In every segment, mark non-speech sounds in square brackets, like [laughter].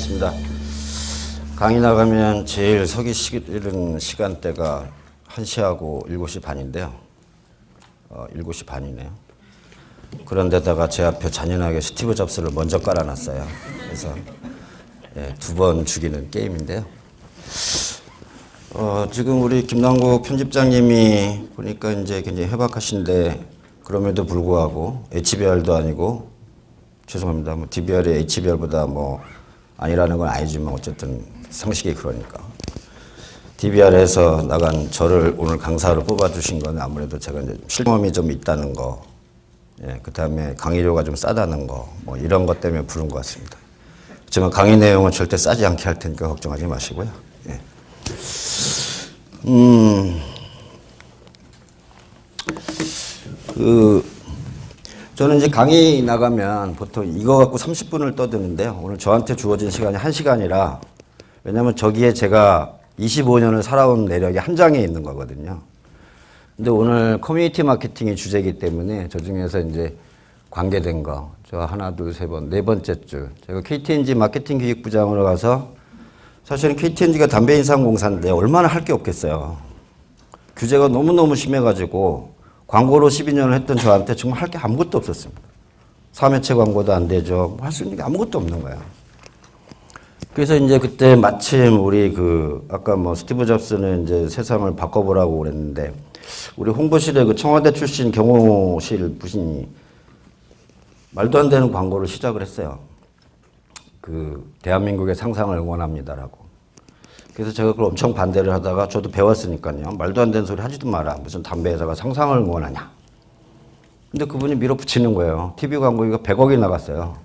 반갑습니다. 강의 나가면 제일 서기 싫은 시간대가 1시하고 7시 반인데요. 어, 7시 반이네요. 그런데다가 제 앞에 잔인하게 스티브 잡스를 먼저 깔아놨어요. 그래서 예, 두번 죽이는 게임인데요. 어, 지금 우리 김남국 편집장님이 보니까 이제 굉장히 해박하신데 그럼에도 불구하고 HBR도 아니고 죄송합니다. 뭐 DBR이 HBR보다 뭐 아니라는 건 아니지만 어쨌든 상식이 그러니까. DBR에서 나간 저를 오늘 강사로 뽑아주신 건 아무래도 제가 이제 실험이 좀 있다는 거, 예, 그 다음에 강의료가 좀 싸다는 거, 뭐 이런 것 때문에 부른 것 같습니다. 하지만 강의 내용은 절대 싸지 않게 할 테니까 걱정하지 마시고요. 예. 음, 그, 저는 이제 강의 나가면 보통 이거 갖고 30분을 떠드는데요. 오늘 저한테 주어진 시간이 1시간이라 왜냐면 저기에 제가 25년을 살아온 내력이 한 장에 있는 거거든요. 근데 오늘 커뮤니티 마케팅이 주제이기 때문에 저 중에서 이제 관계된 거, 저 하나, 둘, 세 번, 네 번째 줄. 제가 KTNG 마케팅 기획부장으로 가서 사실은 KTNG가 담배 인상공사인데 얼마나 할 게 없겠어요. 규제가 너무너무 심해가지고 광고로 12년을 했던 저한테 정말 할 게 아무것도 없었습니다. 3회체 광고도 안 되죠. 할수 있는 게 아무것도 없는 거예요. 그래서 이제 그때 마침 우리 그 아까 뭐 스티브 잡스는 이제 세상을 바꿔보라고 그랬는데 우리 홍보실에 그 청와대 출신 경호실 부신이 말도 안 되는 광고를 시작을 했어요. 그 대한민국의 상상을 응원합니다라고. 그래서 제가 그걸 엄청 반대를 하다가 저도 배웠으니까요. 말도 안 되는 소리 하지도 마라. 무슨 담배 회사가 상상을 응원하냐. 근데 그분이 밀어붙이는 거예요. TV 광고가 100억이 나갔어요.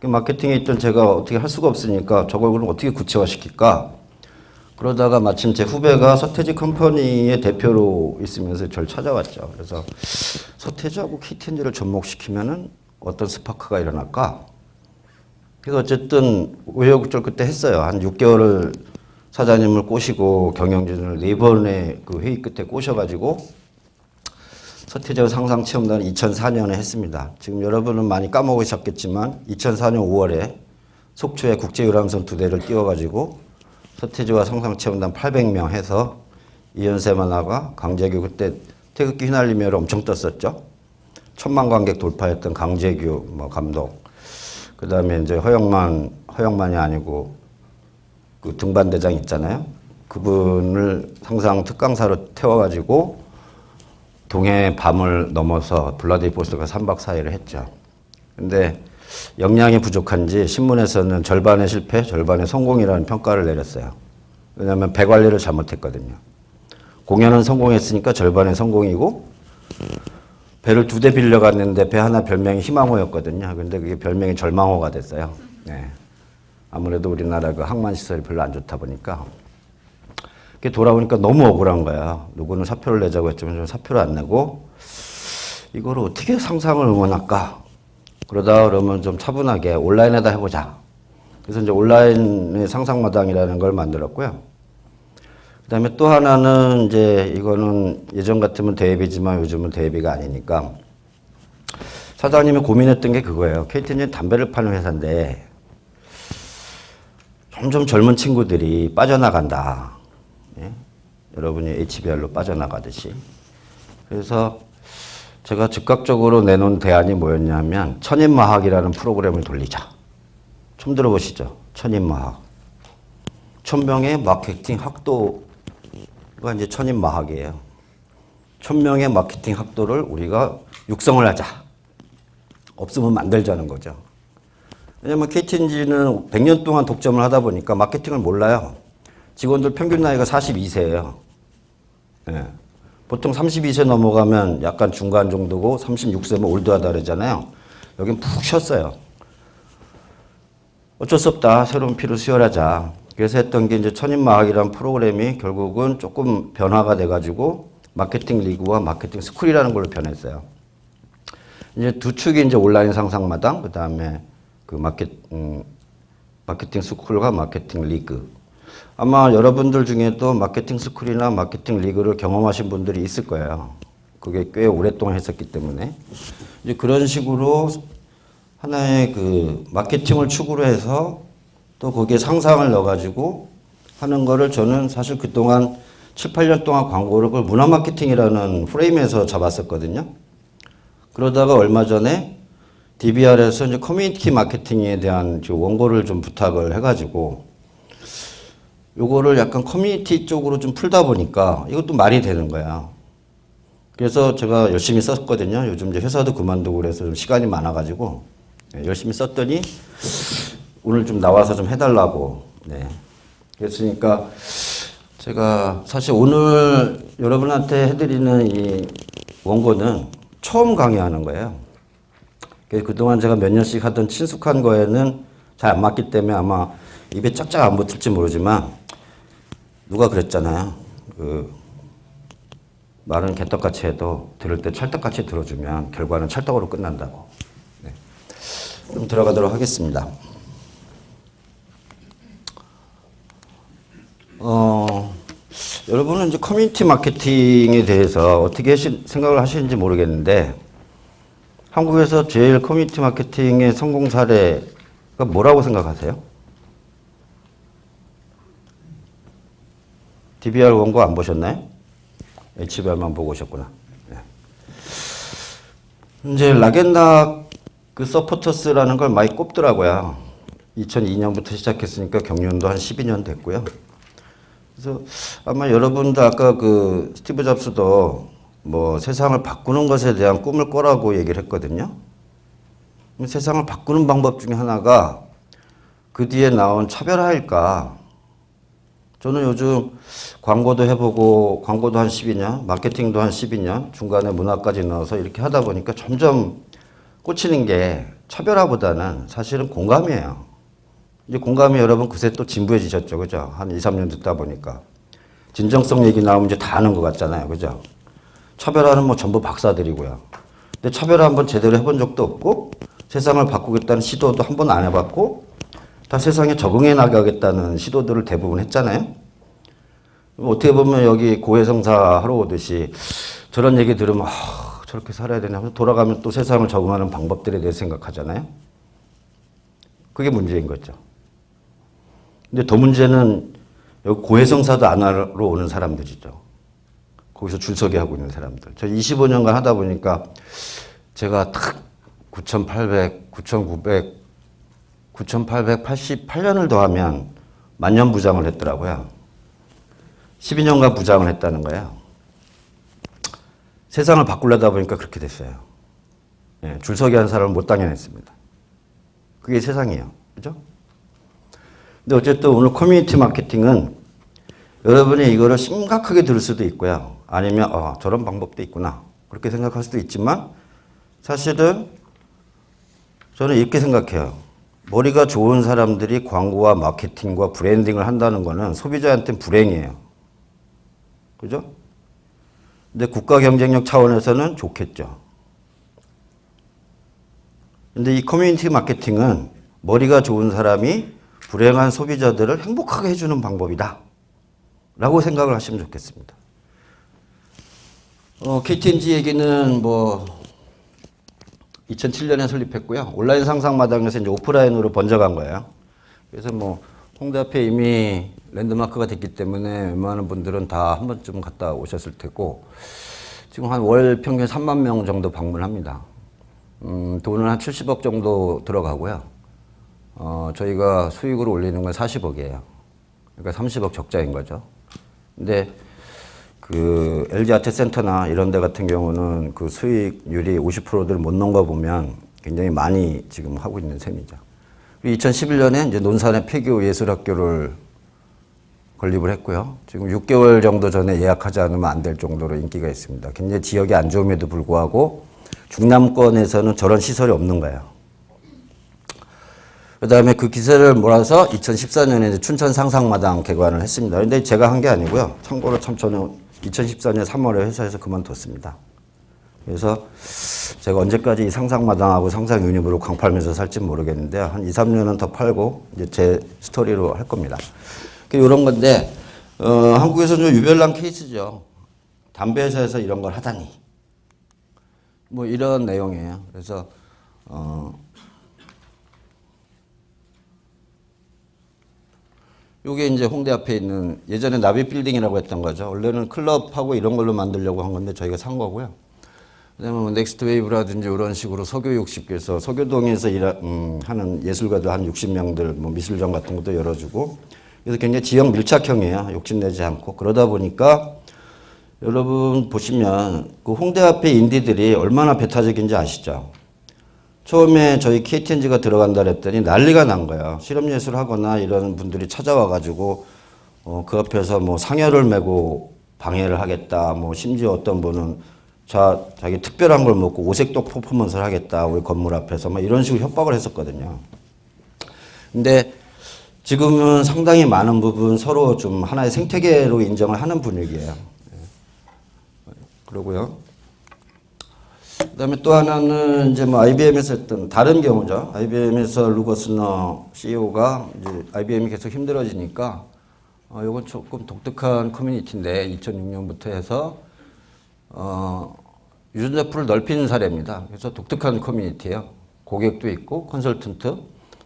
그 마케팅에 있던 제가 어떻게 할 수가 없으니까 저걸 그럼 어떻게 구체화시킬까? 그러다가 마침 제 후배가 서태지 컴퍼니의 대표로 있으면서 저를 찾아왔죠. 그래서 서태지하고 KTNG를 접목시키면은 어떤 스파크가 일어날까? 그래서 어쨌든 우여곡절 그때 했어요. 한 6개월을 사장님을 꼬시고 경영진을 네 번의 그 회의 끝에 꼬셔가지고 서태지와 상상 체험단을 2004년에 했습니다. 지금 여러분은 많이 까먹으셨겠지만 2004년 5월에 속초에 국제 유람선 두 대를 띄워가지고 서태지와 상상 체험단 800명 해서 이현세 만화가 강재규 그때 태극기 휘날리며를 엄청 떴었죠. 천만 관객 돌파했던 강재규 뭐 감독. 그 다음에 이제 허영만 허영만이 아니고 그 등반대장 있잖아요. 그분을 상상 특강사로 태워가지고 동해 밤을 넘어서 블라디보스토크가 3박 4일을 했죠. 근데 역량이 부족한지 신문에서는 절반의 실패, 절반의 성공이라는 평가를 내렸어요. 왜냐하면 배 관리를 잘못했거든요. 공연은 성공했으니까 절반의 성공이고 배를 두 대 빌려갔는데 배 하나 별명이 희망호였거든요. 근데 그게 별명이 절망호가 됐어요. 네. 아무래도 우리나라 그 항만 시설이 별로 안 좋다 보니까 그게 돌아오니까 너무 억울한 거야. 누구는 사표를 내자고 했지만 사표를 안 내고 이거를 어떻게 상상을 응원할까? 그러다 그러면 좀 차분하게 온라인에다 해보자. 그래서 이제 온라인의 상상마당이라는 걸 만들었고요. 그 다음에 또 하나는 이제 이거는 예전 같으면 대회비지만 요즘은 대회비가 아니니까 사장님이 고민했던 게 그거예요. KT는 담배를 파는 회사인데 점점 젊은 친구들이 빠져나간다. 예? 여러분이 HBR로 빠져나가듯이. 그래서 제가 즉각적으로 내놓은 대안이 뭐였냐면 천인마학이라는 프로그램을 돌리자. 처음 들어보시죠? 천인마학. 천명의 마케팅 학도가 이제 천인마학이에요. 천명의 마케팅 학도를 우리가 육성을 하자. 없으면 만들자는 거죠. 왜냐면 KTNG는 100년 동안 독점을 하다 보니까 마케팅을 몰라요. 직원들 평균 나이가 42세예요. 예. 보통 32세 넘어가면 약간 중간 정도고 36세면 올드하다 그러잖아요. 여긴 푹 쉬었어요. 어쩔 수 없다. 새로운 피를 수혈하자. 그래서 했던 게 이제 천인마학이라는 프로그램이 결국은 조금 변화가 돼가지고 마케팅 리그와 마케팅 스쿨이라는 걸로 변했어요. 이제 두 축이 이제 온라인 상상마당, 그 다음에 그 마케, 음, 마케팅 스쿨과 마케팅 리그. 아마 여러분들 중에도 마케팅 스쿨이나 마케팅 리그를 경험하신 분들이 있을 거예요. 그게 꽤 오랫동안 했었기 때문에. 이제 그런 식으로 하나의 그 마케팅을 축으로 해서 또 거기에 상상을 넣어가지고 하는 거를 저는 사실 그동안 7, 8년 동안 광고를 문화 마케팅이라는 프레임에서 잡았었거든요. 그러다가 얼마 전에 DBR에서 이제 커뮤니티 마케팅에 대한 그 원고를 좀 부탁을 해가지고 요거를 약간 커뮤니티 쪽으로 좀 풀다 보니까 이것도 말이 되는 거야. 그래서 제가 열심히 썼거든요. 요즘 이제 회사도 그만두고 그래서 좀 시간이 많아가지고 네, 열심히 썼더니 오늘 좀 나와서 좀 해달라고. 네. 그랬으니까 제가 사실 오늘 여러분한테 해드리는 이 원고는 처음 강의하는 거예요. 그래서 그동안 제가 몇 년씩 하던 친숙한 거에는 잘 안 맞기 때문에 아마 입에 짝짝 안 붙을지 모르지만 누가 그랬잖아요. 그 말은 개떡같이 해도 들을 때 찰떡같이 들어주면 결과는 찰떡으로 끝난다고. 네. 그럼 들어가도록 하겠습니다. 어, 여러분은 이제 커뮤니티 마케팅에 대해서 어떻게 생각을 하시는지 모르겠는데 한국에서 제일 커뮤니티 마케팅의 성공 사례가 뭐라고 생각하세요? DBR 원고 안 보셨나요? HBR만 보고 오셨구나. 네. 이제 라겐다 그 서포터스라는 걸 많이 꼽더라고요. 2002년부터 시작했으니까 경륜도 한 12년 됐고요. 그래서 아마 여러분도 아까 그 스티브 잡스도 뭐 세상을 바꾸는 것에 대한 꿈을 꿔라고 얘기를 했거든요. 세상을 바꾸는 방법 중에 하나가 그 뒤에 나온 차별화일까? 저는 요즘 광고도 해보고 광고도 한 12년, 마케팅도 한 12년, 중간에 문화까지 넣어서 이렇게 하다 보니까 점점 꽂히는 게 차별화보다는 사실은 공감이에요. 이제 공감이 여러분 그새 또 진부해지셨죠. 그죠? 한 2, 3년 듣다 보니까. 진정성 얘기 나오면 이제 다 아는 것 같잖아요. 그죠? 차별화는 뭐 전부 박사들이고요. 근데 차별화 한번 제대로 해본 적도 없고 세상을 바꾸겠다는 시도도 한 번 안 해봤고 다 세상에 적응해 나가겠다는 시도들을 대부분 했잖아요. 어떻게 보면 여기 고해성사 하러 오듯이 저런 얘기 들으면 아, 저렇게 살아야 되나 하면서 돌아가면 또 세상을 적응하는 방법들에 대해 생각하잖아요. 그게 문제인 거죠. 근데 더 문제는 여기 고해성사도 안 하러 오는 사람들이죠. 거기서 줄서기 하고 있는 사람들. 저 25년간 하다 보니까 제가 딱 9,800, 9,900, 9,888년을 더하면 만년 부장을 했더라고요. 12년간 부장을 했다는 거예요. 세상을 바꾸려다 보니까 그렇게 됐어요. 예, 줄서기 한 사람을 못 당해냈습니다. 그게 세상이에요. 그죠? 근데 어쨌든 오늘 커뮤니티 마케팅은 여러분이 이거를 심각하게 들을 수도 있고요. 아니면 어, 저런 방법도 있구나. 그렇게 생각할 수도 있지만 사실은 저는 이렇게 생각해요. 머리가 좋은 사람들이 광고와 마케팅과 브랜딩을 한다는 거는 소비자한테는 불행이에요. 그죠? 근데 국가 경쟁력 차원에서는 좋겠죠. 근데 이 커뮤니티 마케팅은 머리가 좋은 사람이 불행한 소비자들을 행복하게 해주는 방법이다. 라고 생각을 하시면 좋겠습니다. 어, KTNG 얘기는 뭐 2007년에 설립했고요. 온라인 상상마당에서 이제 오프라인으로 번져간 거예요. 그래서 뭐 홍대 앞에 이미 랜드마크가 됐기 때문에 웬만한 분들은 다 한 번쯤 갔다 오셨을 테고 지금 한 월 평균 3만 명 정도 방문합니다. 음, 돈은 한 70억 정도 들어가고요. 어, 저희가 수익으로 올리는 건 40억이에요. 그러니까 30억 적자인 거죠. 근데 그 LG 아트 센터나 이런 데 같은 경우는 그 수익률이 50%를 못거 보면 굉장히 많이 지금 하고 있는 셈이죠. 2011년에 이제 논산의 폐교 예술학교를 건립을 했고요. 지금 6개월 정도 전에 예약하지 않으면 안 될 정도로 인기가 있습니다. 굉장히 지역이 안 좋음에도 불구하고 중남권에서는 저런 시설이 없는 거예요. 그 다음에 그 기세를 몰아서 2014년에 춘천 상상마당 개관을 했습니다. 근데 제가 한 게 아니고요. 참고로 참 저는 2014년 3월에 회사에서 그만뒀습니다. 그래서 제가 언제까지 이 상상마당하고 상상 유니브로 광팔면서 살지 모르겠는데 한 2, 3년은 더 팔고 이제 제 스토리로 할 겁니다. 이런 건데 어, 한국에서 좀 유별난 케이스죠. 담배 회사에서 이런 걸 하다니. 뭐 이런 내용이에요. 그래서 어, 요게 이제 홍대 앞에 있는 예전에 나비 빌딩이라고 했던 거죠. 원래는 클럽하고 이런 걸로 만들려고 한 건데 저희가 산 거고요. 그다음에 뭐 Next Wave라든지 이런 식으로 서교 60개서 서교동에서 일하, 음, 하는 예술가들 한 60명들 뭐 미술전 같은 것도 열어주고 그래서 굉장히 지역 밀착형이에요. 욕심내지 않고 그러다 보니까 여러분 보시면 그 홍대 앞에 인디들이 얼마나 배타적인지 아시죠? 처음에 저희 KTNG가 들어간다 그랬더니 난리가 난 거예요. 실험예술 하거나 이런 분들이 찾아와가지고 어, 그 앞에서 뭐 상여를 메고 방해를 하겠다. 뭐 심지어 어떤 분은 자, 자기 특별한 걸 먹고 오색독 퍼포먼스를 하겠다. 우리 건물 앞에서 막 이런 식으로 협박을 했었거든요. 근데 지금은 상당히 많은 부분 서로 좀 하나의 생태계로 인정을 하는 분위기예요. 예. 그러고요. 그다음에 또 하나는 이제 뭐 IBM에서 했던 다른 경우죠. IBM에서 루거스너 CEO가 이제 IBM이 계속 힘들어지니까 어, 이건 조금 독특한 커뮤니티인데 2006년부터 해서 어, 유전자 풀을 넓히는 사례입니다. 그래서 독특한 커뮤니티예요. 고객도 있고 컨설턴트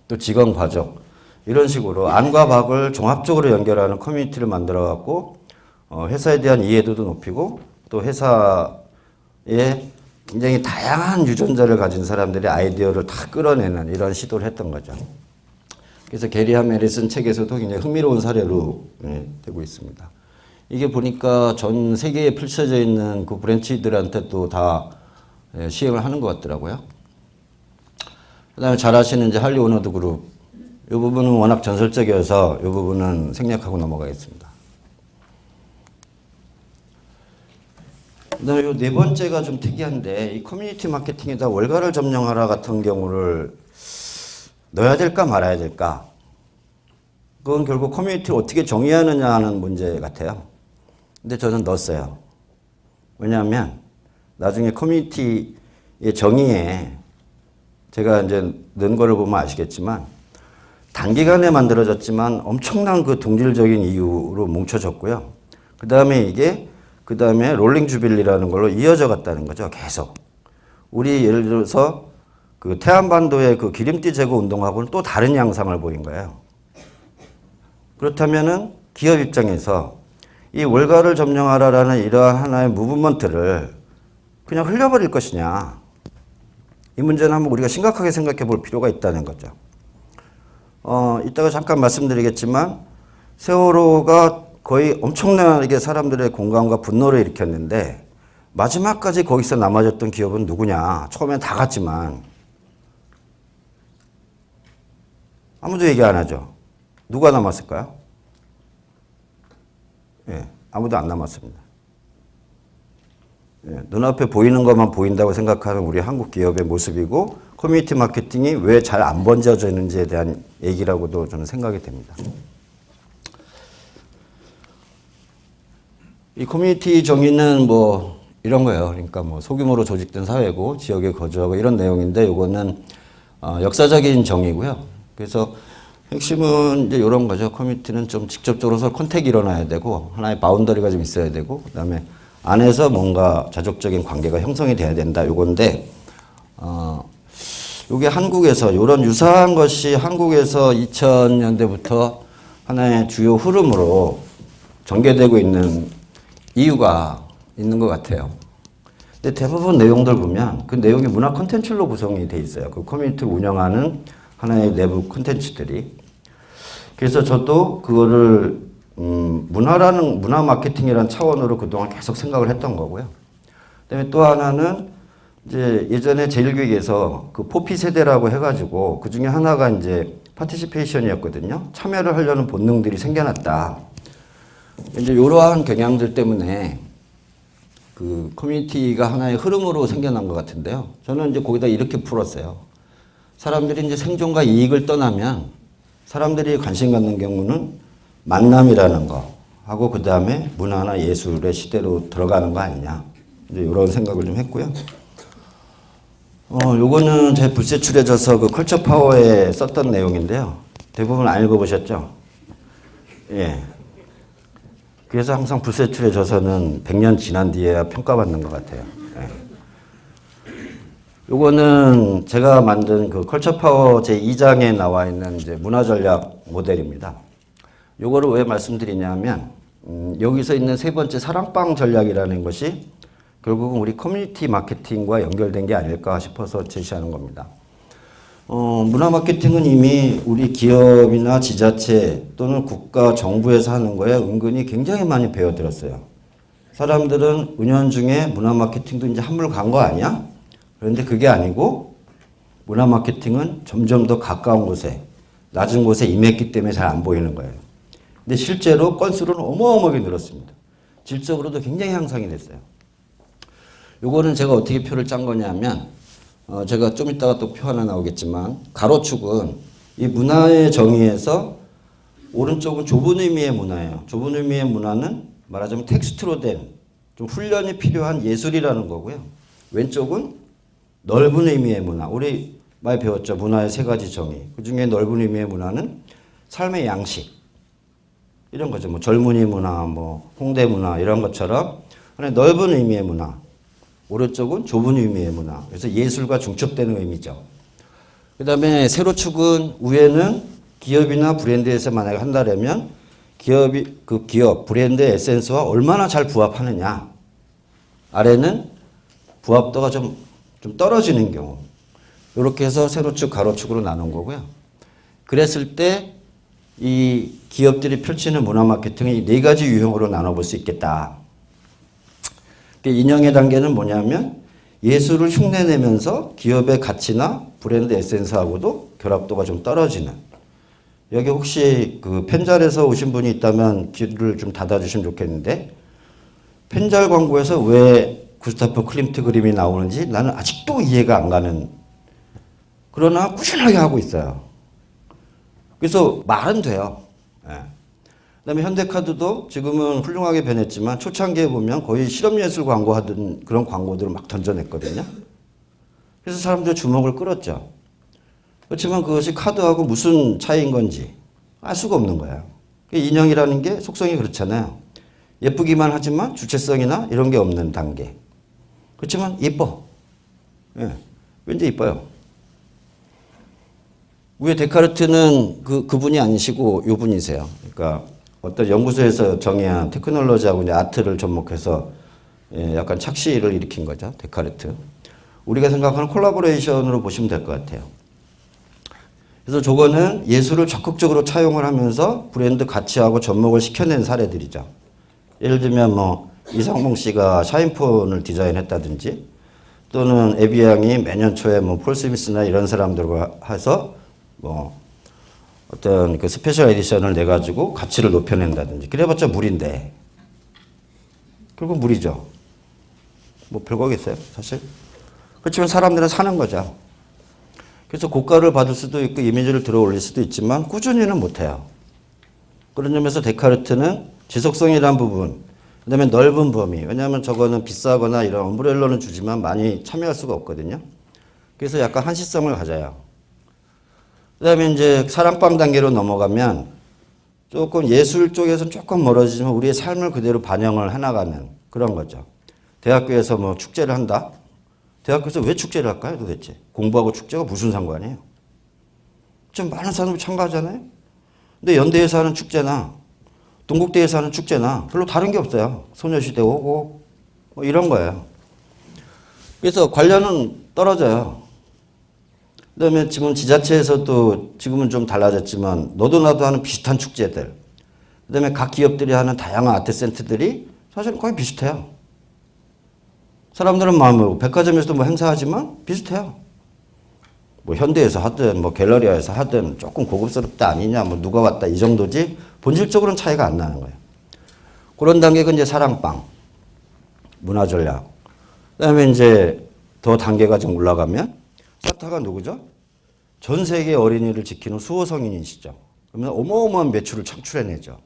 또 직원 과정 이런 식으로 안과 박을 종합적으로 연결하는 커뮤니티를 만들어 갖고 어, 회사에 대한 이해도도 높이고 또 회사에 굉장히 다양한 유전자를 가진 사람들의 아이디어를 다 끌어내는 이런 시도를 했던 거죠. 그래서 게리 하멜이 쓴 책에서도 굉장히 흥미로운 사례로 예, 되고 있습니다. 이게 보니까 전 세계에 펼쳐져 있는 그 브랜치들한테 또다 예, 시행을 하는 것 같더라고요. 그 다음에 잘 아시는 이제 Harley Owners Group. 이 부분은 워낙 전설적이어서 이 부분은 생략하고 넘어가겠습니다. 그다음에 이 네 번째가 좀 특이한데 이 커뮤니티 마케팅에다 월가를 점령하라 같은 경우를 넣어야 될까 말아야 될까? 그건 결국 커뮤니티를 어떻게 정의하느냐 하는 문제 같아요. 근데 저는 넣었어요. 왜냐하면 나중에 커뮤니티의 정의에 제가 이제 넣은 거를 보면 아시겠지만 단기간에 만들어졌지만 엄청난 그 동질적인 이유로 뭉쳐졌고요. 그 다음에 이게 그 다음에 롤링 주빌리라는 걸로 이어져 갔다는 거죠. 계속. 우리 예를 들어서 그 태안반도의 그 기름띠 제거 운동하고는 또 다른 양상을 보인 거예요. 그렇다면은 기업 입장에서 이 월가를 점령하라라는 이러한 하나의 무브먼트를 그냥 흘려버릴 것이냐. 이 문제는 한번 우리가 심각하게 생각해 볼 필요가 있다는 거죠. 어, 이따가 잠깐 말씀드리겠지만 세월호가 거의 엄청나게 사람들의 공감과 분노를 일으켰는데 마지막까지 거기서 남아졌던 기업은 누구냐. 처음엔 다 갔지만 아무도 얘기 안 하죠. 누가 남았을까요? 예, 아무도 안 남았습니다. 예, 눈앞에 보이는 것만 보인다고 생각하는 우리 한국 기업의 모습이고 커뮤니티 마케팅이 왜 잘 안 번져지는지에 대한 얘기라고도 저는 생각이 됩니다. 이 커뮤니티 정의는 뭐 이런 거예요. 그러니까 뭐 소규모로 조직된 사회고 지역에 거주하고 이런 내용인데 이거는 어, 역사적인 정의고요. 그래서 핵심은 이제 이런 거죠. 커뮤니티는 좀 직접적으로 서 contact이 일어나야 되고 하나의 boundary가 좀 있어야 되고 그다음에 안에서 뭔가 자족적인 관계가 형성이 돼야 된다. 요건데 어 요게 한국에서 이런 유사한 것이 한국에서 2000년대부터 하나의 주요 흐름으로 전개되고 있는 이유가 있는 것 같아요. 근데 대부분 내용들 보면 그 내용이 문화 콘텐츠로 구성이 돼 있어요. 그 커뮤니티를 운영하는 하나의 내부 콘텐츠들이. 그래서 저도 그거를 음, 문화라는 문화 마케팅이라는 차원으로 그동안 계속 생각을 했던 거고요. 그다음에 또 하나는 이제 예전에 제일교육에서 그 포피 세대라고 해가지고 그 중에 하나가 이제 파티시페이션이었거든요. 참여를 하려는 본능들이 생겨났다. 이제 이러한 경향들 때문에 그 커뮤니티가 하나의 흐름으로 생겨난 것 같은데요. 저는 이제 거기다 이렇게 풀었어요. 사람들이 이제 생존과 이익을 떠나면 사람들이 관심 갖는 경우는 만남이라는 거 하고 그 다음에 문화나 예술의 시대로 들어가는 거 아니냐. 이제 이런 생각을 좀 했고요. 어, 요거는 제 불세출해져서 그 컬처 파워에 썼던 내용인데요. 대부분 안 읽어보셨죠? 예. 그래서 항상 불세출의 저서는 100년 지난 뒤에야 평가받는 것 같아요. 예. 요거는 제가 만든 그 Culture Power 제2장에 나와 있는 이제 문화 전략 모델입니다. 요거를 왜 말씀드리냐면 음, 여기서 있는 세 번째 사랑방 전략이라는 것이 결국은 우리 커뮤니티 마케팅과 연결된 게 아닐까 싶어서 제시하는 겁니다. 어, 문화 마케팅은 이미 우리 기업이나 지자체 또는 국가 정부에서 하는 거에 은근히 굉장히 많이 배워들었어요. 사람들은 은연중에 문화 마케팅도 이제 한물 간 거 아니야? 그런데 그게 아니고 문화 마케팅은 점점 더 가까운 곳에 낮은 곳에 임했기 때문에 잘 안 보이는 거예요. 근데 실제로 건수로는 어마어마하게 늘었습니다. 질적으로도 굉장히 향상이 됐어요. 요거는 제가 어떻게 표를 짠 거냐면 어 제가 좀 이따가 또 표 하나 나오겠지만 가로축은 이 문화의 정의에서 오른쪽은 좁은 의미의 문화예요. 좁은 의미의 문화는 말하자면 텍스트로 된 좀 훈련이 필요한 예술이라는 거고요. 왼쪽은 넓은 의미의 문화. 우리 많이 배웠죠. 문화의 세 가지 정의. 그 중에 넓은 의미의 문화는 삶의 양식. 이런 거죠. 뭐 젊은이 문화, 뭐 홍대 문화 이런 것처럼 넓은 의미의 문화. 오른쪽은 좁은 의미의 문화. 그래서 예술과 중첩되는 의미죠. 그 다음에 세로축은 위에는 기업이나 브랜드에서 만약에 한다면 기업이, 그 기업, 브랜드의 에센스와 얼마나 잘 부합하느냐. 아래는 부합도가 좀, 좀 떨어지는 경우. 이렇게 해서 세로축, 가로축으로 나눈 거고요. 그랬을 때 이 기업들이 펼치는 문화 마케팅이 네 가지 유형으로 나눠볼 수 있겠다. 그 인형의 단계는 뭐냐면 예술을 흉내내면서 기업의 가치나 브랜드 에센스하고도 결합도가 좀 떨어지는 여기 혹시 그 펜잘에서 오신 분이 있다면 귀를 좀 닫아주시면 좋겠는데 펜잘 광고에서 왜 구스타프 클림트 그림이 나오는지 나는 아직도 이해가 안 가는 그러나 꾸준하게 하고 있어요. 그래서 말은 돼요. 예. 그다음에 현대카드도 지금은 훌륭하게 변했지만 초창기에 보면 거의 실험예술 광고 하던 그런 광고들을 막 던져냈거든요. 그래서 사람들 주목을 끌었죠. 그렇지만 그것이 카드하고 무슨 차이인 건지 알 수가 없는 거예요. 그 인형이라는 게 속성이 그렇잖아요. 예쁘기만 하지만 주체성이나 이런 게 없는 단계. 그렇지만 예뻐. 예. 왠지 이뻐요. 위에 데카르트는 그, 그분이 아니시고 요 분이세요. 그러니까 어떤 연구소에서 정의한 테크놀로지하고 이제 아트를 접목해서 예, 약간 착시를 일으킨 거죠. 데카르트. 우리가 생각하는 collaboration으로 보시면 될 것 같아요. 그래서 저거는 예술을 적극적으로 차용을 하면서 브랜드 가치하고 접목을 시켜낸 사례들이죠. 예를 들면 뭐 이상봉 씨가 샤인폰을 디자인했다든지 또는 에비앙이 매년 초에 뭐 폴 스미스나 이런 사람들과 해서 뭐 어떤 그 special edition을 내 가지고 가치를 높여낸다든지 그래봤자 물인데 결국 물이죠. 뭐 별거겠어요, 사실. 그렇지만 사람들은 사는 거죠. 그래서 고가를 받을 수도 있고 이미지를 들어 올릴 수도 있지만 꾸준히는 못해요. 그런 점에서 데카르트는 지속성이라는 부분, 그 다음에 넓은 범위. 왜냐하면 저거는 비싸거나 이런 엄브렐러는 주지만 많이 참여할 수가 없거든요. 그래서 약간 한시성을 가져요. 그 다음에 이제 사랑방 단계로 넘어가면 조금 예술 쪽에서 조금 멀어지지만 우리의 삶을 그대로 반영을 해나가는 그런 거죠. 대학교에서 뭐 축제를 한다? 대학교에서 왜 축제를 할까요 도대체? 공부하고 축제가 무슨 상관이에요? 좀 많은 사람들이 참가하잖아요? 근데 연대에서 하는 축제나 동국대에서 하는 축제나 별로 다른 게 없어요. 소녀시대 오고 뭐 이런 거예요. 그래서 관련은 떨어져요. 그다음에 지금 지자체에서도 지금은 좀 달라졌지만 너도 나도 하는 비슷한 축제들. 그다음에 각 기업들이 하는 다양한 아트 센터들이 사실 거의 비슷해요. 사람들은 마음으로 백화점에서도 뭐 행사하지만 비슷해요. 뭐 현대에서 하든 뭐 갤러리아에서 하든 조금 고급스럽다 아니냐 뭐 누가 왔다 이 정도지 본질적으로는 차이가 안 나는 거예요. 그런 단계가 이제 사랑방, 문화 전략. 그다음에 이제 더 단계가 좀 올라가면 산타가 누구죠? 전 세계 어린이를 지키는 수호 성인이시죠. 그러면 어마어마한 매출을 창출해내죠.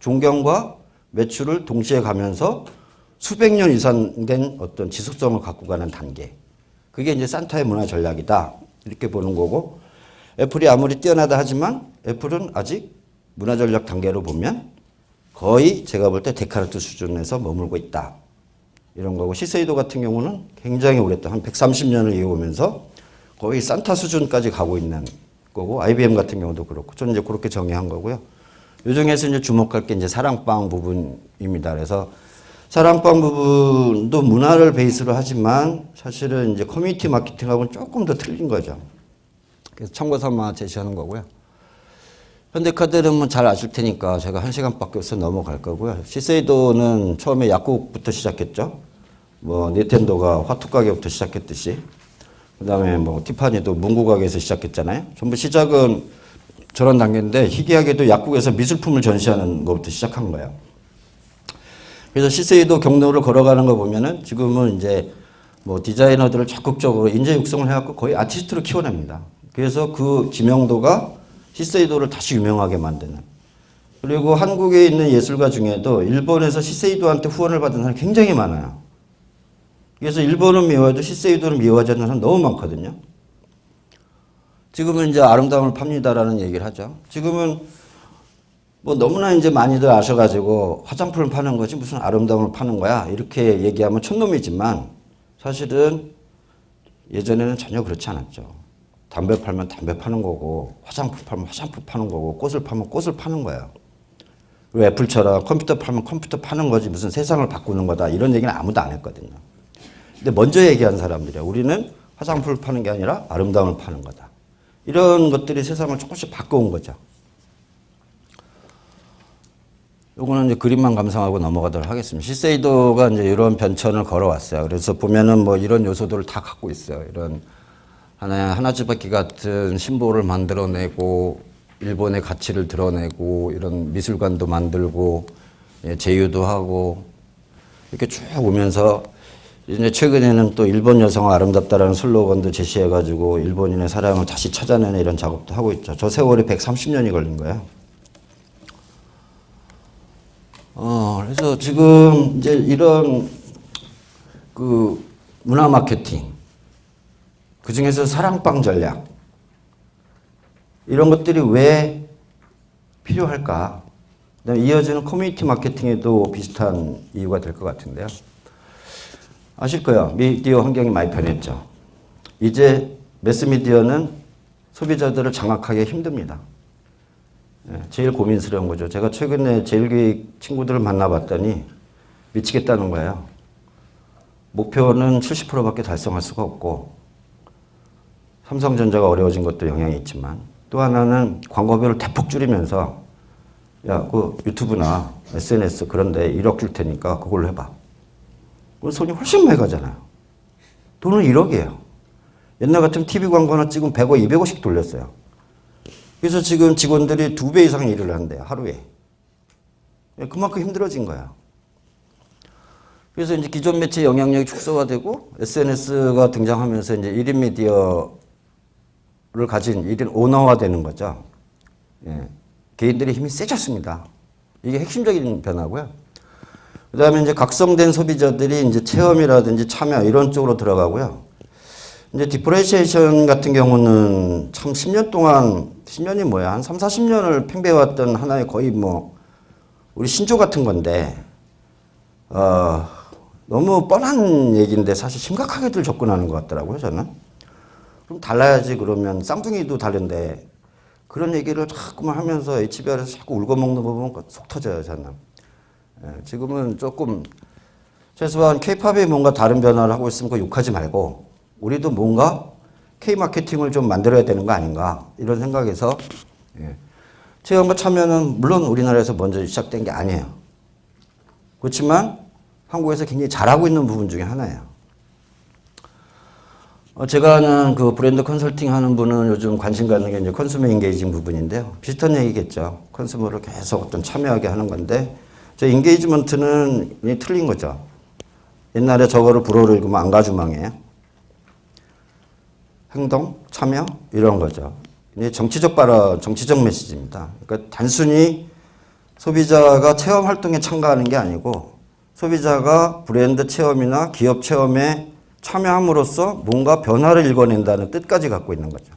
존경과 매출을 동시에 가면서 수백 년 이상 된 어떤 지속성을 갖고 가는 단계. 그게 이제 산타의 문화 전략이다. 이렇게 보는 거고, 애플이 아무리 뛰어나다 하지만 애플은 아직 문화 전략 단계로 보면 거의 제가 볼 때 데카르트 수준에서 머물고 있다. 이런 거고, 시세이도 같은 경우는 굉장히 오랫동안 한 130년을 이어오면서 거의 산타 수준까지 가고 있는 거고, IBM 같은 경우도 그렇고, 저는 이제 그렇게 정의한 거고요. 요 중에서 이제 주목할 게 이제 사랑방 부분입니다. 그래서 사랑방 부분도 문화를 베이스로 하지만 사실은 이제 커뮤니티 마케팅하고는 조금 더 틀린 거죠. 그래서 참고 삼아 제시하는 거고요. 현대카드는 뭐 잘 아실 테니까 제가 한 시간밖에 없어 넘어갈 거고요. 시세이도는 처음에 약국부터 시작했죠. 뭐 닌텐도가 화투 가게부터 시작했듯이 그 다음에 뭐 티파니도 문구 가게에서 시작했잖아요. 전부 시작은 저런 단계인데 희귀하게도 약국에서 미술품을 전시하는 것부터 시작한 거예요. 그래서 시세이도 경로를 걸어가는 거 보면은 지금은 이제 뭐 디자이너들을 적극적으로 인재 육성을 해갖고 거의 아티스트로 키워냅니다. 그래서 그 지명도가 시세이도를 다시 유명하게 만드는. 그리고 한국에 있는 예술가 중에도 일본에서 시세이도한테 후원을 받은 사람이 굉장히 많아요. 그래서 일본은 미워해도 시세이도는 미워하지 않는 사람 너무 많거든요. 지금은 이제 아름다움을 팝니다라는 얘기를 하죠. 지금은 뭐 너무나 이제 많이들 아셔가지고 화장품을 파는 거지 무슨 아름다움을 파는 거야 이렇게 얘기하면 촌놈이지만 사실은 예전에는 전혀 그렇지 않았죠. 담배 팔면 담배 파는 거고 화장품 팔면 화장품 파는 거고 꽃을 팔면 꽃을 파는 거예요. 그리고 애플처럼 컴퓨터 팔면 컴퓨터 파는 거지 무슨 세상을 바꾸는 거다 이런 얘기는 아무도 안 했거든요. 근데 먼저 얘기한 사람들이야. 우리는 화장품을 파는 게 아니라 아름다움을 파는 거다. 이런 것들이 세상을 조금씩 바꿔온 거죠. 요거는 이제 그림만 감상하고 넘어가도록 하겠습니다. 시세이도가 이제 이런 변천을 걸어왔어요. 그래서 보면은 뭐 이런 요소들을 다 갖고 있어요. 이런 하나의 하나즈바키 같은 심보를 만들어내고 일본의 가치를 드러내고 이런 미술관도 만들고 예, 제휴도 하고 이렇게 쭉 오면서 이제 최근에는 또 일본 여성은 아름답다라는 슬로건도 제시해가지고 일본인의 사랑을 다시 찾아내는 이런 작업도 하고 있죠. 저 세월이 130년이 걸린 거예요. 어, 그래서 지금 이제 이런 그 문화 마케팅, 그 중에서 사랑방 전략, 이런 것들이 왜 필요할까? 이어지는 커뮤니티 마케팅에도 비슷한 이유가 될 것 같은데요. 아실 거예요. 미디어 환경이 많이 변했죠. 이제 매스미디어는 소비자들을 장악하기 힘듭니다. 예, 제일 고민스러운 거죠. 제가 최근에 제일교육 친구들을 만나봤더니 미치겠다는 거예요. 목표는 70%밖에 달성할 수가 없고 삼성전자가 어려워진 것도 영향이 있지만 또 하나는 광고비를 대폭 줄이면서 야, 그 유튜브나 SNS 그런데 1억 줄 테니까 그걸로 해봐. 그럼 손이 훨씬 많이 가잖아요. 돈은 1억이에요. 옛날 같으면 TV 광고 하나 찍으면 100억, 200억씩 돌렸어요. 그래서 지금 직원들이 두 배 이상 일을 한대요, 하루에. 그만큼 힘들어진 거야. 그래서 이제 기존 매체 영향력이 축소화되고 SNS가 등장하면서 이제 1인 미디어를 가진 1인 오너화 되는 거죠. 예. 개인들의 힘이 세졌습니다. 이게 핵심적인 변화고요. 그 다음에 이제 각성된 소비자들이 이제 체험이라든지 참여 이런 쪽으로 들어가고요. 이제 differentiation 같은 경우는 참 10년 동안, 10년이 뭐야, 한 3, 40년을 팽배해왔던 하나의 거의 뭐, 우리 신조 같은 건데, 어, 너무 뻔한 얘기인데 사실 심각하게들 접근하는 것 같더라고요, 저는. 그럼 달라야지 그러면 쌍둥이도 다른데, 그런 얘기를 자꾸만 하면서 HBR에서 자꾸 울궈 먹는 거 보면 속 터져요, 저는. 예, 지금은 조금 최소한 K-팝이 뭔가 다른 변화를 하고 있으면 그 욕하지 말고 우리도 뭔가 K-마케팅을 좀 만들어야 되는 거 아닌가 이런 생각에서 예. 체험과 참여는 물론 우리나라에서 먼저 시작된 게 아니에요. 그렇지만 한국에서 굉장히 잘하고 있는 부분 중에 하나예요. 어, 제가 아는 그 브랜드 컨설팅 하는 분은 요즘 관심 갖는 게 이제 consumer engaging 부분인데요. 비슷한 얘기겠죠. consumer를 계속 어떤 참여하게 하는 건데 저 인게이지먼트는 틀린 거죠. 옛날에 저거를 불어를 읽으면 안가주망이에요. 행동, 참여 이런 거죠. 이제 정치적 발언, 정치적 메시지입니다. 그러니까 단순히 소비자가 체험 활동에 참가하는 게 아니고 소비자가 브랜드 체험이나 기업 체험에 참여함으로써 뭔가 변화를 일궈낸다는 뜻까지 갖고 있는 거죠.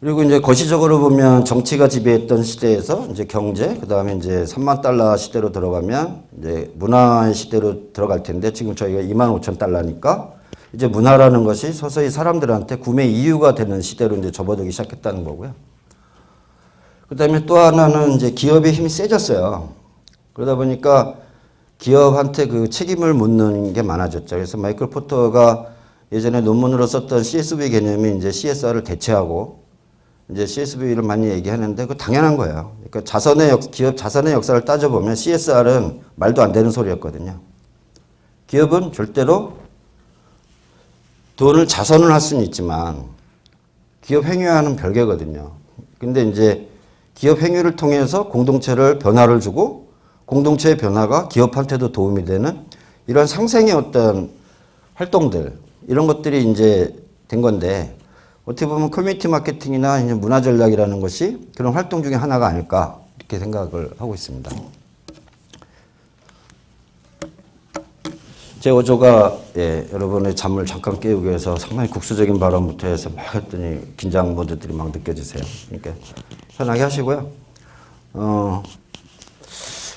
그리고 이제 거시적으로 보면 정치가 지배했던 시대에서 이제 경제, 그 다음에 이제 3만 달러 시대로 들어가면 이제 문화의 시대로 들어갈 텐데 지금 저희가 2만 5천 달러니까 이제 문화라는 것이 서서히 사람들한테 구매 이유가 되는 시대로 이제 접어들기 시작했다는 거고요. 그 다음에 또 하나는 이제 기업의 힘이 세졌어요. 그러다 보니까 기업한테 그 책임을 묻는 게 많아졌죠. 그래서 마이클 포터가 예전에 논문으로 썼던 CSV 개념이 이제 CSR을 대체하고 이제 CSV를 많이 얘기하는데 그 당연한 거예요. 그러니까 자선의 역, 기업 자선의 역사를 따져보면 CSR은 말도 안 되는 소리였거든요. 기업은 절대로 돈을 자선을 할 수는 있지만 기업 행위와는 별개거든요. 근데 이제 기업 행위를 통해서 공동체를 변화를 주고 공동체의 변화가 기업한테도 도움이 되는 이런 상생의 어떤 활동들 이런 것들이 이제 된 건데 어떻게 보면 커뮤니티 마케팅이나 문화 전략이라는 것이 그런 활동 중에 하나가 아닐까 이렇게 생각을 하고 있습니다. 제 어조가 예, 여러분의 잠을 잠깐 깨우기 위해서 상당히 국수적인 발언부터 해서 막 했더니 긴장 모드들이 막 느껴지세요. 그러니까 편하게 하시고요. 어,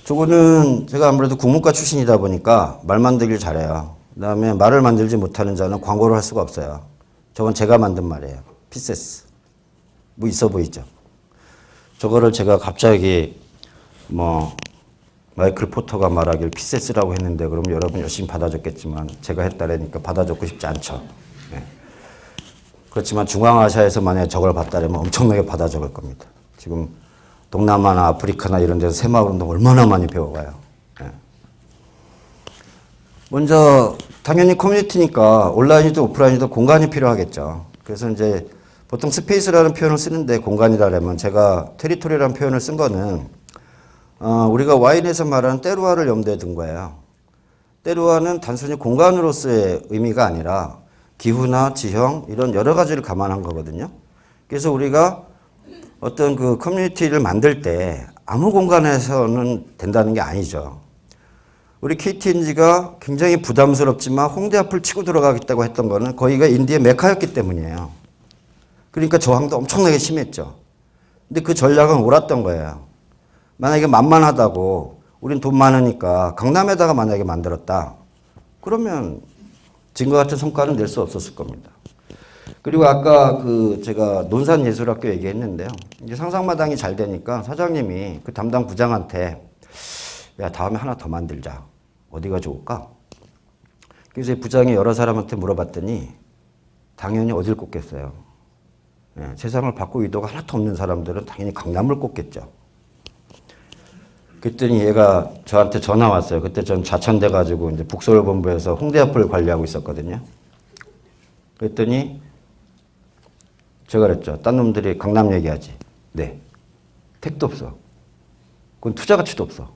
저거는 제가 아무래도 국문과 출신이다 보니까 말 만들기를 잘해요. 그 다음에 말을 만들지 못하는 자는 광고를 할 수가 없어요. 저건 제가 만든 말이에요. 피세스. 뭐 있어 보이죠? 저거를 제가 갑자기 뭐 마이클 포터가 말하길 피세스라고 했는데 그럼 여러분 열심히 받아줬겠지만 제가 했다라니까 받아줬고 싶지 않죠. 네. 그렇지만 중앙아시아에서 만약에 저걸 봤다면 엄청나게 받아 적을 겁니다. 지금 동남아나 아프리카나 이런 데서 새마을운동 얼마나 많이 배워가요. 네. 먼저 당연히 커뮤니티니까 온라인이든 오프라인이든 공간이 필요하겠죠. 그래서 이제 보통 스페이스라는 표현을 쓰는데 공간이라면 제가 테리토리라는 표현을 쓴 거는 어, 우리가 와인에서 말하는 때루아를 염두에 둔 거예요. 때루아는 단순히 공간으로서의 의미가 아니라 기후나 지형 이런 여러 가지를 감안한 거거든요. 그래서 우리가 어떤 그 커뮤니티를 만들 때 아무 공간에서는 된다는 게 아니죠. 우리 KTNG가 굉장히 부담스럽지만 홍대 앞을 치고 들어가겠다고 했던 거는 거기가 인디의 메카였기 때문이에요. 그러니까 저항도 엄청나게 심했죠. 근데 그 전략은 옳았던 거예요. 만약에 만만하다고 우린 돈 많으니까 강남에다가 만약에 만들었다. 그러면 증거 같은 성과는 낼 수 없었을 겁니다. 그리고 아까 그 제가 논산예술학교 얘기했는데요. 이제 상상마당이 잘 되니까 사장님이 그 담당 부장한테 야 다음에 하나 더 만들자. 어디가 좋을까? 그래서 부장이 여러 사람한테 물어봤더니 당연히 어딜 꼽겠어요. 예, 세상을 바꿀 의도가 하나도 없는 사람들은 당연히 강남을 꼽겠죠. 그랬더니 얘가 저한테 전화 왔어요. 그때 전 좌천돼 가지고 이제 북서울본부에서 홍대 앞을 관리하고 있었거든요. 그랬더니 제가 그랬죠. 딴 놈들이 강남 얘기하지. 네. 택도 없어. 그건 투자 가치도 없어.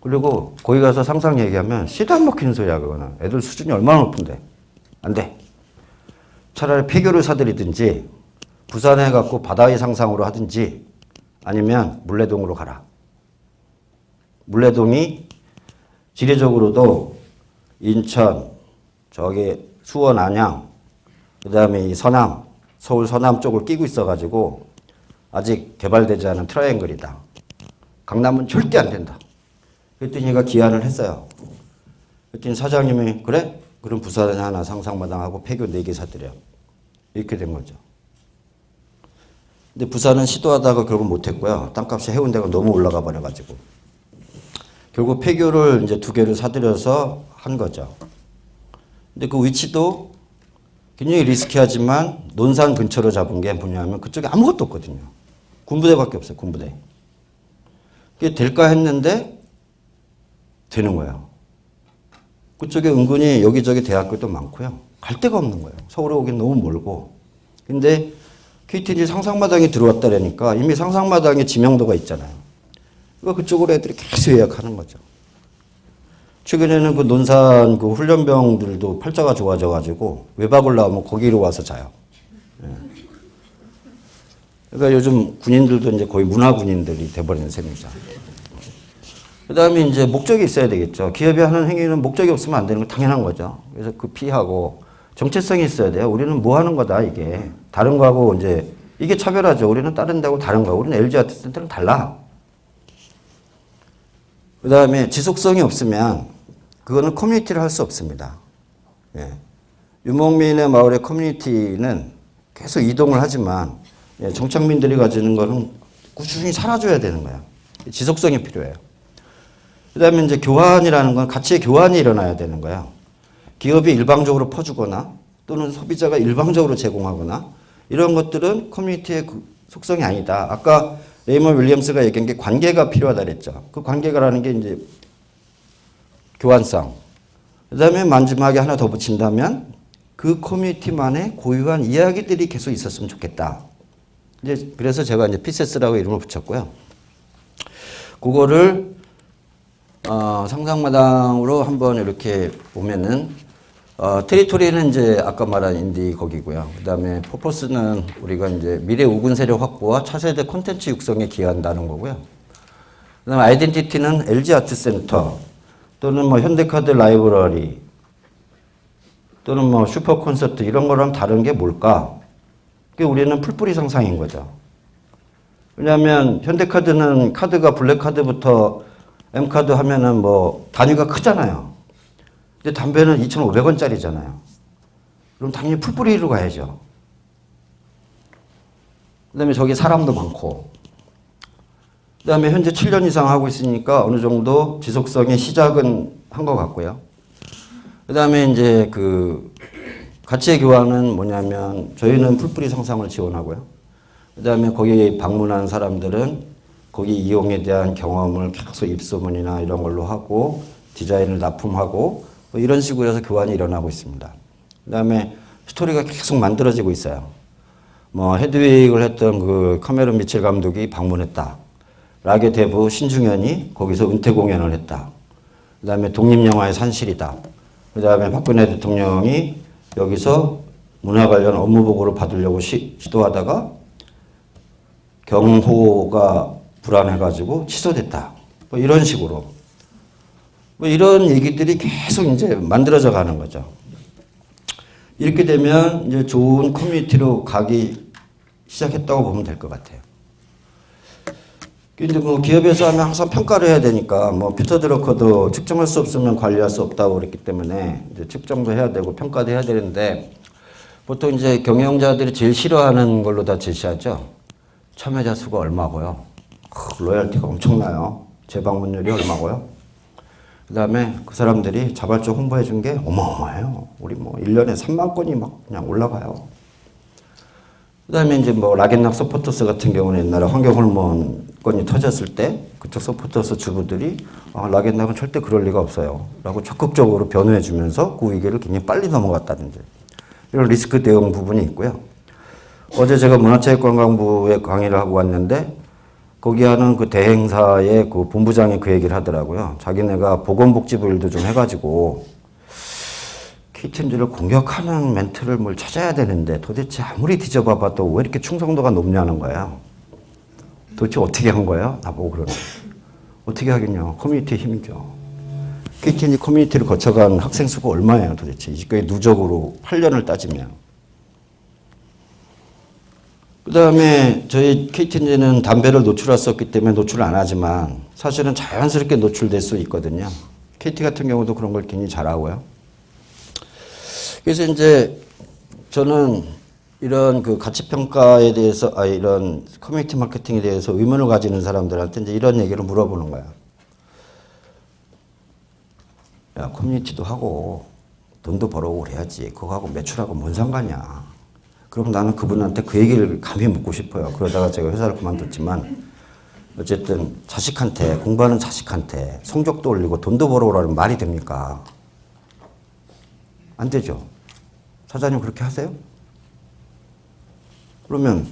그리고 거기 가서 상상 얘기하면 씨도 안 먹히는 소리야 그거는. 애들 수준이 얼마나 높은데. 안 돼. 차라리 폐교를 사들이든지 부산에 갖고 바다의 상상으로 하든지 아니면 물레동으로 가라. 물레동이 지리적으로도 인천, 저기 수원, 안양, 그 다음에 이 서남, 서울 서남 쪽을 끼고 있어가지고 아직 개발되지 않은 트라이앵글이다. 강남은 절대 안 된다. 그랬더니 얘가 기한을 했어요. 그랬더니 사장님이 그래? 그럼 부산에 하나 상상마당하고 폐교 4개 사드려. 이렇게 된 거죠. 근데 부산은 시도하다가 결국 못했고요. 땅값이 해운대가 너무 올라가 버려가지고. 결국 폐교를 이제 두 개를 사들여서 한 거죠. 근데 그 위치도 굉장히 리스키하지만 논산 근처로 잡은 게 뭐냐면 그쪽에 아무것도 없거든요. 군부대밖에 없어요. 군부대. 그게 될까 했는데 되는 거예요. 그쪽에 은근히 여기저기 대학교도 많고요. 갈 데가 없는 거예요. 서울에 오긴 너무 멀고. 근데 KTG 상상마당에 들어왔다라니까 이미 상상마당에 지명도가 있잖아요. 그러니까 그쪽으로 애들이 계속 예약하는 거죠. 최근에는 그 논산 그 훈련병들도 팔자가 좋아져가지고 외박을 나오면 거기로 와서 자요. 예. 그러니까 요즘 군인들도 이제 거의 문화 군인들이 돼버리는 셈이죠. 그 다음에 이제 목적이 있어야 되겠죠. 기업이 하는 행위는 목적이 없으면 안 되는 건 당연한 거죠. 그래서 그 피하고 정체성이 있어야 돼요. 우리는 뭐 하는 거다, 이게. 다른 거하고 이제, 이게 차별하죠. 우리는 다른 데하고 다른 거. 우리는 LG 아트센터랑 달라. 그 다음에 지속성이 없으면 그거는 커뮤니티를 할 수 없습니다. 예. 유목민의 마을의 커뮤니티는 계속 이동을 하지만 예, 정착민들이 가지는 거는 꾸준히 살아줘야 되는 거야. 지속성이 필요해요. 그 다음에 이제 교환이라는 건 가치의 교환이 일어나야 되는 거야. 기업이 일방적으로 퍼주거나 또는 소비자가 일방적으로 제공하거나 이런 것들은 커뮤니티의 그 속성이 아니다. 아까 레이먼드 윌리엄스가 얘기한 게 관계가 필요하다 그랬죠. 그 관계가라는 게 이제 교환성. 그 다음에 마지막에 하나 더 붙인다면 그 커뮤니티만의 고유한 이야기들이 계속 있었으면 좋겠다. 이제 그래서 제가 이제 피세스라고 이름을 붙였고요. 그거를 어, 상상마당으로 한번 이렇게 보면은 어, territory는 이제 아까 말한 인디 거기고요. 그 다음에 purpose는 우리가 이제 미래 우군 세력 확보와 차세대 콘텐츠 육성에 기여한다는 거고요. 그 다음에 identity는 LG 아트센터 또는 뭐 현대카드 라이브러리 또는 뭐 슈퍼 콘서트 이런 거랑 다른 게 뭘까? 그게 우리는 풀뿌리 상상인 거죠. 왜냐하면 현대카드는 카드가 블랙카드부터 M카드 하면은 뭐 단위가 크잖아요. 근데 담배는 2,500원짜리잖아요. 그럼 당연히 풀뿌리로 가야죠. 그 다음에 저기 사람도 많고. 그 다음에 현재 7년 이상 하고 있으니까 어느 정도 지속성의 시작은 한 것 같고요. 그 다음에 이제 그 가치의 교환은 뭐냐면 저희는 풀뿌리 상상을 지원하고요. 그 다음에 거기 방문한 사람들은 거기 이용에 대한 경험을 계속 입소문이나 이런 걸로 하고 디자인을 납품하고 뭐 이런 식으로 해서 교환이 일어나고 있습니다. 그 다음에 스토리가 계속 만들어지고 있어요. 뭐 헤드윅을 했던 그 카메론 미첼 감독이 방문했다. 라게 대부 신중현이 거기서 은퇴 공연을 했다. 그 다음에 독립영화의 산실이다. 그 다음에 박근혜 대통령이 여기서 문화 관련 업무 보고를 받으려고 시, 시도하다가 경호가 불안해가지고 취소됐다. 뭐 이런 식으로. 뭐 이런 얘기들이 계속 이제 만들어져 가는 거죠. 이렇게 되면 이제 좋은 커뮤니티로 가기 시작했다고 보면 될 것 같아요. 근데 뭐 기업에서 하면 항상 평가를 해야 되니까 뭐 피터 드러커도 측정할 수 없으면 관리할 수 없다고 그랬기 때문에 이제 측정도 해야 되고 평가도 해야 되는데 보통 이제 경영자들이 제일 싫어하는 걸로 다 제시하죠. 참여자 수가 얼마고요. 크, loyalty가 엄청나요. 재방문율이 얼마고요. 그 다음에 그 사람들이 자발적 홍보해 준 게 어마어마해요. 우리 뭐 1년에 3만 건이 막 그냥 올라가요. 그 다음에 이제 뭐 락앤락 서포터스 같은 경우는 옛날에 환경호르몬 건이 터졌을 때 그쪽 서포터스 주부들이 아, 락앤락은 절대 그럴 리가 없어요. 라고 적극적으로 변호해 주면서 그 위기를 굉장히 빨리 넘어갔다든지 이런 리스크 대응 부분이 있고요. 어제 제가 문화체육관광부에 강의를 하고 왔는데 거기 하는 그 대행사의 그 본부장이 그 얘기를 하더라고요. 자기네가 보건복지부 일도 좀 해가지고 KTNG를 공격하는 멘트를 뭘 찾아야 되는데 도대체 아무리 뒤져봐 봐도 왜 이렇게 충성도가 높냐는 거예요. 도대체 어떻게 한 거예요? 나보고 그러는 어떻게 하겠냐. 커뮤니티의 힘이죠. KTNG 커뮤니티를 거쳐간 학생 수가 얼마예요 도대체. 이게 누적으로 8년을 따지면. 그 다음에 저희 KTNG는 담배를 노출했었기 때문에 노출을 안 하지만 사실은 자연스럽게 노출될 수 있거든요. KT 같은 경우도 그런 걸 굉장히 잘하고요. 그래서 이제 저는 이런 그 가치 평가에 대해서 아 이런 커뮤니티 마케팅에 대해서 의문을 가지는 사람들한테 이제 이런 얘기를 물어보는 거야. 야 커뮤니티도 하고 돈도 벌어오고 그래야지. 그거하고 매출하고 뭔 상관이야. 그럼 나는 그분한테 그 얘기를 감히 묻고 싶어요. 그러다가 제가 회사를 그만뒀지만 어쨌든 자식한테 공부하는 자식한테 성적도 올리고 돈도 벌어오라는 말이 됩니까? 안 되죠. 사장님 그렇게 하세요? 그러면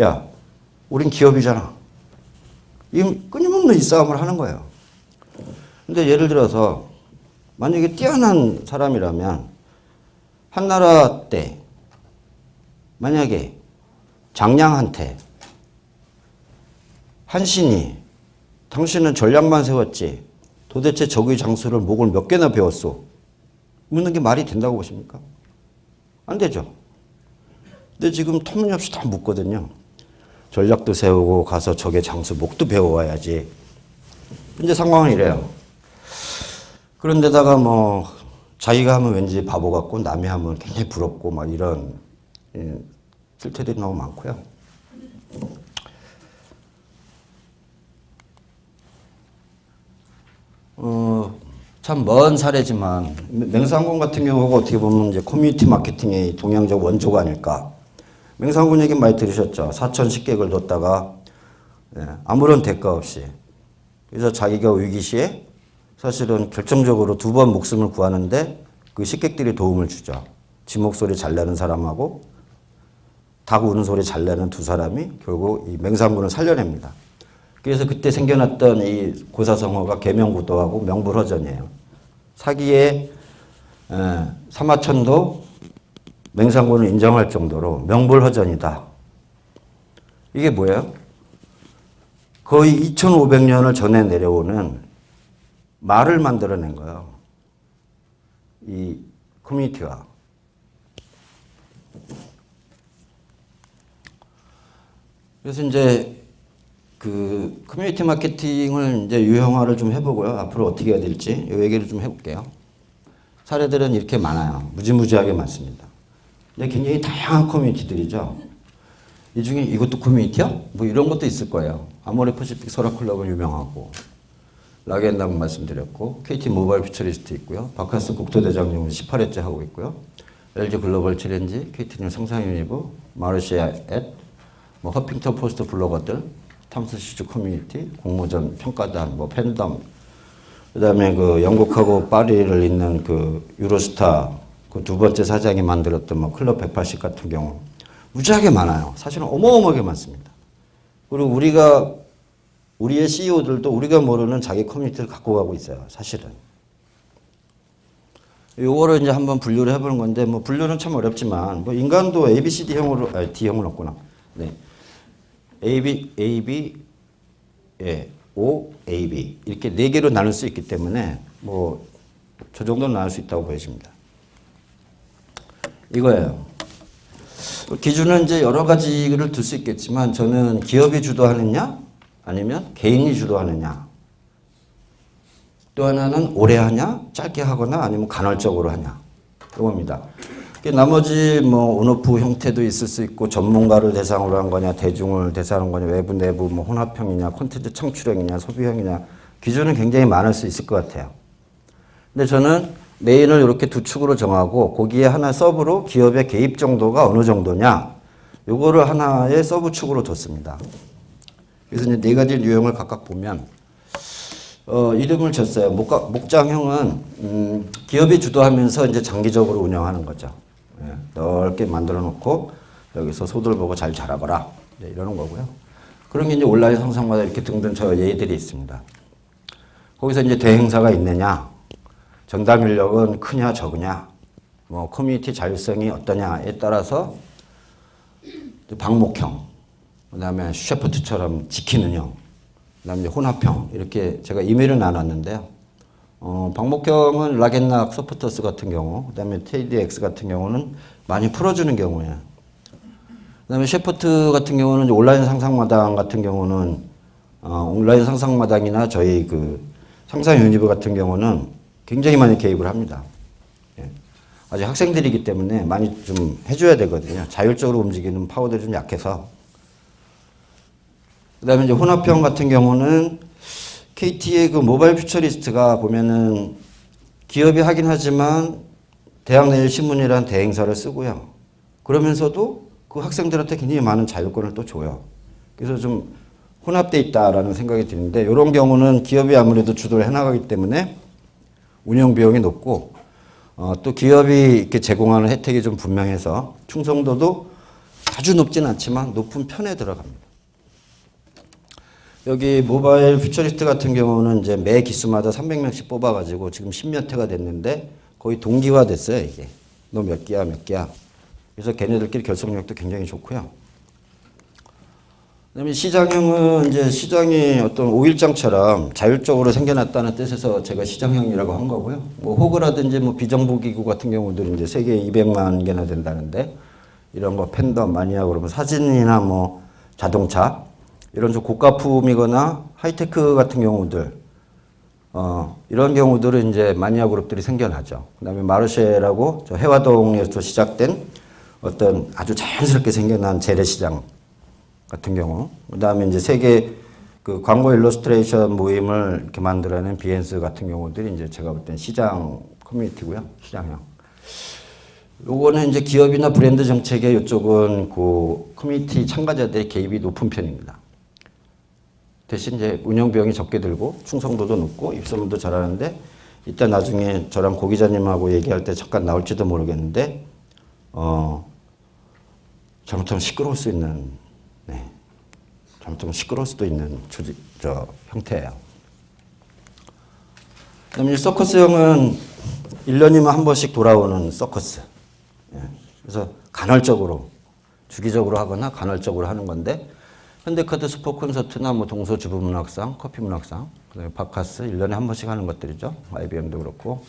야, 우린 기업이잖아. 이 끊임없는 이 싸움을 하는 거예요. 근데 예를 들어서 만약에 뛰어난 사람이라면 한나라 때 만약에 장량한테 한신이 당신은 전략만 세웠지 도대체 적의 장수를 목을 몇 개나 배웠소? 묻는 게 말이 된다고 보십니까? 안 되죠. 근데 지금 터무니없이 다 묻거든요. 전략도 세우고 가서 적의 장수 목도 배워와야지. 현재 상황은 이래요. 그런데다가 뭐 자기가 하면 왠지 바보 같고 남이 하면 굉장히 부럽고 막 이런 예, 실태들이 너무 많고요. 어, 참 먼 사례지만 맹상군 같은 경우가 어떻게 보면 이제 커뮤니티 마케팅의 동양적 원조가 아닐까. 맹상군 얘기 많이 들으셨죠. 4천 식객을 뒀다가 예, 아무런 대가 없이 그래서 자기가 위기 시에 사실은 결정적으로 두 번 목숨을 구하는데 그 식객들이 도움을 주죠. 지 목소리 잘 내는 사람하고 닭 우는 소리 잘 내는 두 사람이 결국 이 맹상군을 살려냅니다. 그래서 그때 생겨났던 이 고사성어가 계명구도하고 명불허전이에요. 사기의 에, 사마천도 맹상군을 인정할 정도로 명불허전이다. 이게 뭐예요? 거의 2500년을 전에 내려오는 말을 만들어낸 거예요. 이 커뮤니티가. 그래서 이제 그 커뮤니티 마케팅을 이제 유형화를 좀 해보고요. 앞으로 어떻게 해야 될지 이 얘기를 좀 해볼게요. 사례들은 이렇게 많아요. 무지무지하게 많습니다. 근데 굉장히 다양한 커뮤니티들이죠. 이 중에 이것도 커뮤니티야? 뭐 이런 것도 있을 거예요. 아모레 퍼시픽 소라클럽은 유명하고 락앤락 말씀드렸고 KT 모바일 퓨처리스트 있고요. 박카스 국토대장정은 18회째 하고 있고요. LG 글로벌 챌린지, KT&G 상상유니브, 마르쉐 앳, 뭐 허핑턴 포스트 블로거들, 탐스 슈즈 커뮤니티, 공모전 평가단, 뭐 팬덤, 그다음에 그 영국하고 파리를 잇는 그 유로스타 그 두 번째 사장이 만들었던 뭐 클럽 180 같은 경우 무지하게 많아요. 사실은 어마어마하게 많습니다. 그리고 우리가 우리의 CEO들도 우리가 모르는 자기 커뮤니티를 갖고 가고 있어요. 사실은. 요거를 이제 한번 분류를 해보는 건데 뭐 분류는 참 어렵지만 뭐 인간도 A, B, C, D형으로 아, D형은 없구나. 네. A, B, A, B, 예, O, A, B 이렇게 네 개로 나눌 수 있기 때문에 뭐 저 정도는 나눌 수 있다고 보여집니다. 이거예요. 기준은 이제 여러 가지를 둘수 있겠지만 저는 기업이 주도하느냐 아니면 개인이 주도하느냐 또 하나는 오래 하냐 짧게 하거나 아니면 간헐적으로 하냐 이겁니다. 나머지 뭐 온오프 형태도 있을 수 있고 전문가를 대상으로 한 거냐 대중을 대상으로 한 거냐 외부 내부 뭐 혼합형이냐 콘텐츠 창출형이냐 소비형이냐 기준은 굉장히 많을 수 있을 것 같아요. 근데 저는 main을 이렇게 두 축으로 정하고 거기에 하나 sub로 기업의 개입 정도가 어느 정도냐 요거를 하나의 sub 축으로 뒀습니다. 그래서 이제 네 가지 유형을 각각 보면 어, 이름을 줬어요. 목가, 목장형은 음, 기업이 주도하면서 이제 장기적으로 운영하는 거죠. 예, 넓게 만들어 놓고 여기서 소들 보고 잘 자라거라 네, 이러는 거고요. 그런 게 이제 온라인 상상마당 이렇게 등등 저 예들이 있습니다. 거기서 이제 대행사가 있느냐, 전담 인력은 크냐 적으냐, 뭐 커뮤니티 자율성이 어떠냐에 따라서 방목형, 그다음에 shepherd처럼 지키는 형, 그다음에 혼합형 이렇게 제가 임의로 나눴는데요. 어, 방목형은 락앤락 서포터스 같은 경우, 그 다음에 TEDx 같은 경우는 많이 풀어주는 경우예요. 그 다음에 shepherd 같은 경우는 온라인 상상마당 같은 경우는 어, 온라인 상상마당이나 저희 그 상상 유니브 같은 경우는 굉장히 많이 개입을 합니다. 예. 아직 학생들이기 때문에 많이 좀 해줘야 되거든요. 자율적으로 움직이는 파워들이 좀 약해서. 그 다음에 이제 혼합형 같은 경우는 KT의 그 모바일 퓨처리스트가 보면은 기업이 하긴 하지만 대학내일 신문이라는 대행사를 쓰고요. 그러면서도 그 학생들한테 굉장히 많은 자율권을 또 줘요. 그래서 좀 혼합돼 있다라는 생각이 드는데 이런 경우는 기업이 아무래도 주도를 해나가기 때문에 운영 비용이 높고 어, 또 기업이 이렇게 제공하는 혜택이 좀 분명해서 충성도도 아주 높진 않지만 높은 편에 들어갑니다. 여기 모바일 퓨처리스트 같은 경우는 이제 매 기수마다 300명씩 뽑아가지고 지금 10몇 회가 됐는데 거의 동기화 됐어요, 이게. 너 몇 개야, 몇 개야. 그래서 걔네들끼리 결속력도 굉장히 좋고요. 그다음에 시장형은 이제 시장이 어떤 오일장처럼 자율적으로 생겨났다는 뜻에서 제가 시장형이라고 한 거고요. 뭐 호그라든지 뭐 비정보기구 같은 경우들은 이제 세계 200만 개나 된다는데 이런 거 팬덤 마니아 그러면 사진이나 뭐 자동차 이런 좀 고가품이거나 하이테크 같은 경우들 어, 이런 경우들은 이제 마니아 그룹들이 생겨나죠. 그 다음에 마르쉐라고 저 혜화동에서 시작된 어떤 아주 자연스럽게 생겨난 재래시장 같은 경우, 그 다음에 이제 세계 그 광고 일러스트레이션 모임을 이렇게 만들어낸 비핸스 같은 경우들이 이제 제가 볼 땐 시장 커뮤니티고요. 시장형. 요거는 이제 기업이나 브랜드 정책에 이쪽은 그 커뮤니티 참가자들의 개입이 높은 편입니다. 대신 이제 운영 비용이 적게 들고 충성도도 높고 입소문도 잘하는데 이따 나중에 저랑 고 기자님하고 얘기할 때 잠깐 나올지도 모르겠는데 어 잘못하면 시끄러울 수 있는 네. 잘못하면 시끄러울 수도 있는 조직 저 형태예요. 그다음에 이 서커스형은 1년이면 한 번씩 돌아오는 서커스. 예. 그래서 간헐적으로 주기적으로 하거나 간헐적으로 하는 건데 현대카드 스포 콘서트나 뭐 동서 주부 문학상, 커피 문학상, 그다음에 바카스 1년에 한 번씩 하는 것들이죠. IBM도 그렇고.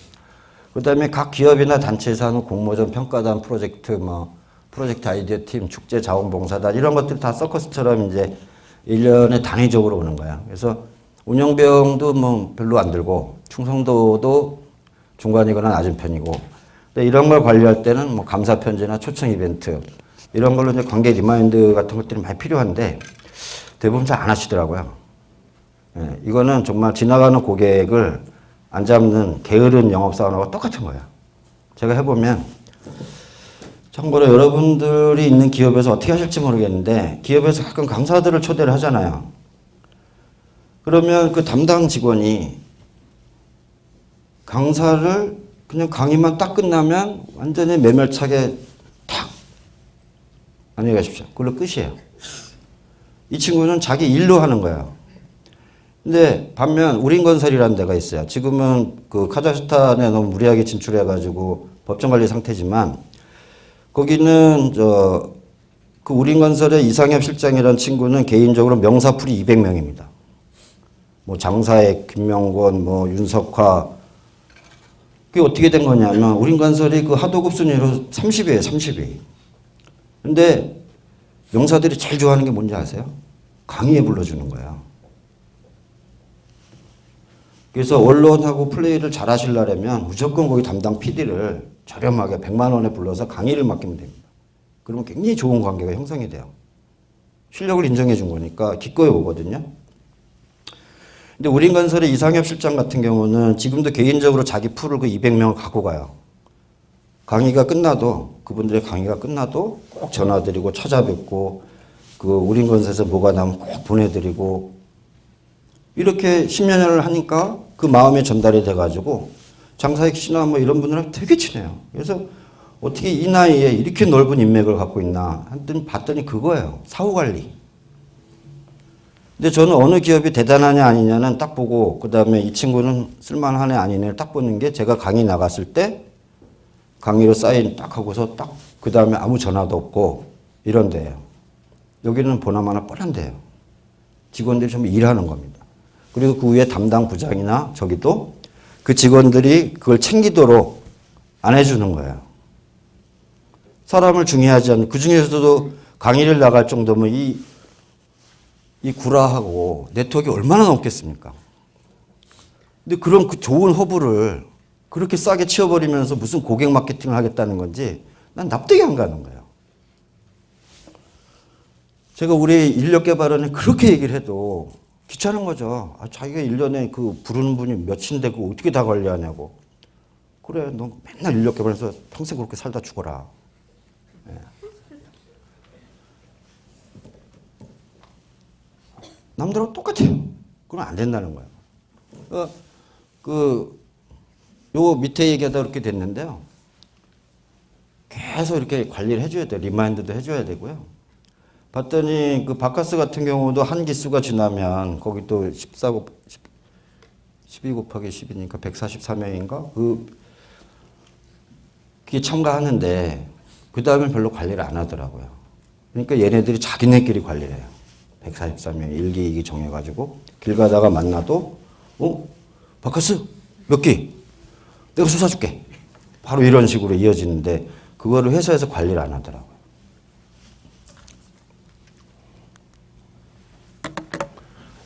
그다음에 각 기업이나 단체에서 하는 공모전 평가단 프로젝트 뭐 프로젝트 아이디어 팀, 축제 자원봉사단 이런 것들 다 서커스처럼 이제 1년에 단위적으로 오는 거야. 그래서 운영비용도 뭐 별로 안 들고 충성도도 중간이거나 낮은 편이고 근데 이런 걸 관리할 때는 뭐 감사 편지나 초청 이벤트 이런 걸로 이제 관계 remind 같은 것들이 많이 필요한데 대부분 잘 안 하시더라고요. 예, 이거는 정말 지나가는 고객을 안 잡는 게으른 영업사원하고 똑같은 거예요. 제가 해보면 참고로 여러분들이 있는 기업에서 어떻게 하실지 모르겠는데 기업에서 가끔 강사들을 초대를 하잖아요. 그러면 그 담당 직원이 강사를 그냥 강의만 딱 끝나면 완전히 매몰차게 탁 안녕히 가십시오. 그걸로 끝이에요. 이 친구는 자기 일로 하는 거예요. 근데 반면 우린건설이라는 데가 있어요. 지금은 그 카자흐스탄에 너무 무리하게 진출해가지고 법정 관리 상태지만 거기는 저 그 우린건설의 이상엽 실장이라는 친구는 개인적으로 명사풀이 200명입니다. 뭐 장사의 김명권, 뭐 윤석화 그게 어떻게 된 거냐면 우린건설이 그 하도급 순위로 30위에요, 30위. 근데 명사들이 제일 좋아하는 게 뭔지 아세요? 강의에 불러주는 거예요. 그래서 언론하고 플레이를 잘 하시려면 무조건 거기 담당 PD를 저렴하게 100만 원에 불러서 강의를 맡기면 됩니다. 그러면 굉장히 좋은 관계가 형성이 돼요. 실력을 인정해 준 거니까 기꺼이 오거든요. 근데 우린건설의 이상엽 실장 같은 경우는 지금도 개인적으로 자기 풀을 그 200명을 갖고 가요. 강의가 끝나도 그분들의 강의가 끝나도 꼭 전화드리고 찾아뵙고 그 우린건설에서 뭐가 나면 꼭 보내드리고 이렇게 10여 년을 하니까 그 마음이 전달이 돼가지고 장사익 씨나 뭐 이런 분들랑 되게 친해요. 그래서 어떻게 이 나이에 이렇게 넓은 인맥을 갖고 있나 했더니 봤더니 그거예요. 사후 관리. 근데 저는 어느 기업이 대단하냐 아니냐는 딱 보고 그 다음에 이 친구는 쓸만하네 아니네를 딱 보는 게 제가 강의 나갔을 때 강의로 사인 딱 하고서 딱 그 다음에 아무 전화도 없고 이런 데예요. 여기는 보나마나 뻔한 데예요. 직원들이 좀 일하는 겁니다. 그리고 그 위에 담당 부장이나 저기도 그 직원들이 그걸 챙기도록 안 해주는 거예요. 사람을 중요하지 않는 그 중에서도 강의를 나갈 정도면 이, 이 구라하고 네트워크 얼마나 넘겠습니까? 근데 그런 그 좋은 허브를 그렇게 싸게 치워버리면서 무슨 고객 마케팅을 하겠다는 건지 난 납득이 안 가는 거예요. 제가 우리 인력 개발원에 그렇게 얘기를 해도 귀찮은 거죠. 아, 자기가 1년에 그 부르는 분이 몇인데 그 어떻게 다 관리하냐고. 그래, 너 맨날 인력 개발해서 평생 그렇게 살다 죽어라. 예. 남들하고 똑같아요. 그럼 안 된다는 거예요. 어, 그, 요 밑에 얘기하다 그렇게 됐는데요. 계속 이렇게 관리를 해줘야 돼요. remind도 해줘야 되고요. 봤더니 그 바카스 같은 경우도 한 기수가 지나면 거기 또 14, 12 곱하기 10이니까 143명인가? 그, 그게 참가하는데 그 다음에 별로 관리를 안 하더라고요. 그러니까 얘네들이 자기네끼리 관리를 해요. 143명 일기 이기 정해가지고 길 가다가 만나도 어? 바카스 몇 개? 내가 쏟아줄게. 바로 이런 식으로 이어지는데 그거를 회사에서 관리를 안 하더라고요.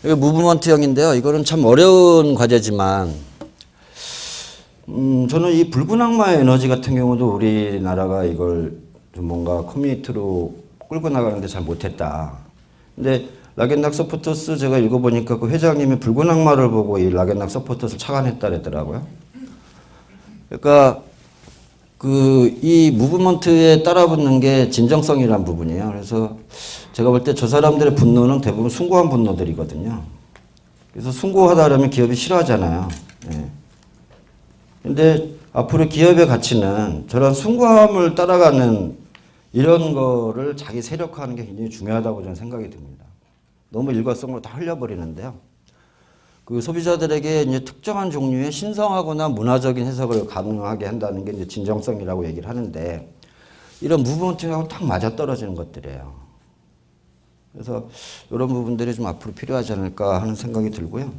이게 movement형인데요. 이거는 참 어려운 과제지만 음, 저는 이 붉은 악마의 에너지 같은 경우도 우리나라가 이걸 좀 뭔가 커뮤니티로 끌고 나가는데 잘 못했다. 근데 락앤락 서포터스 제가 읽어보니까 그 회장님이 붉은 악마를 보고 이 락앤락 서포터스를 착안했다 그랬더라고요. 그러니까 그 이 무브먼트에 따라붙는 게 진정성이란 부분이에요. 그래서 제가 볼 때 저 사람들의 분노는 대부분 숭고한 분노들이거든요. 그래서 숭고하다라면 기업이 싫어하잖아요. 예. 근데 앞으로 기업의 가치는 저런 숭고함을 따라가는 이런 거를 자기 세력화하는 게 굉장히 중요하다고 저는 생각이 듭니다. 너무 일관성으로 다 흘려버리는데요. 그 소비자들에게 이제 특정한 종류의 신성하거나 문화적인 해석을 가능하게 한다는 게 이제 진정성이라고 얘기를 하는데 이런 무브먼트하고 딱 맞아떨어지는 것들이에요. 그래서 이런 부분들이 좀 앞으로 필요하지 않을까 하는 생각이 들고요.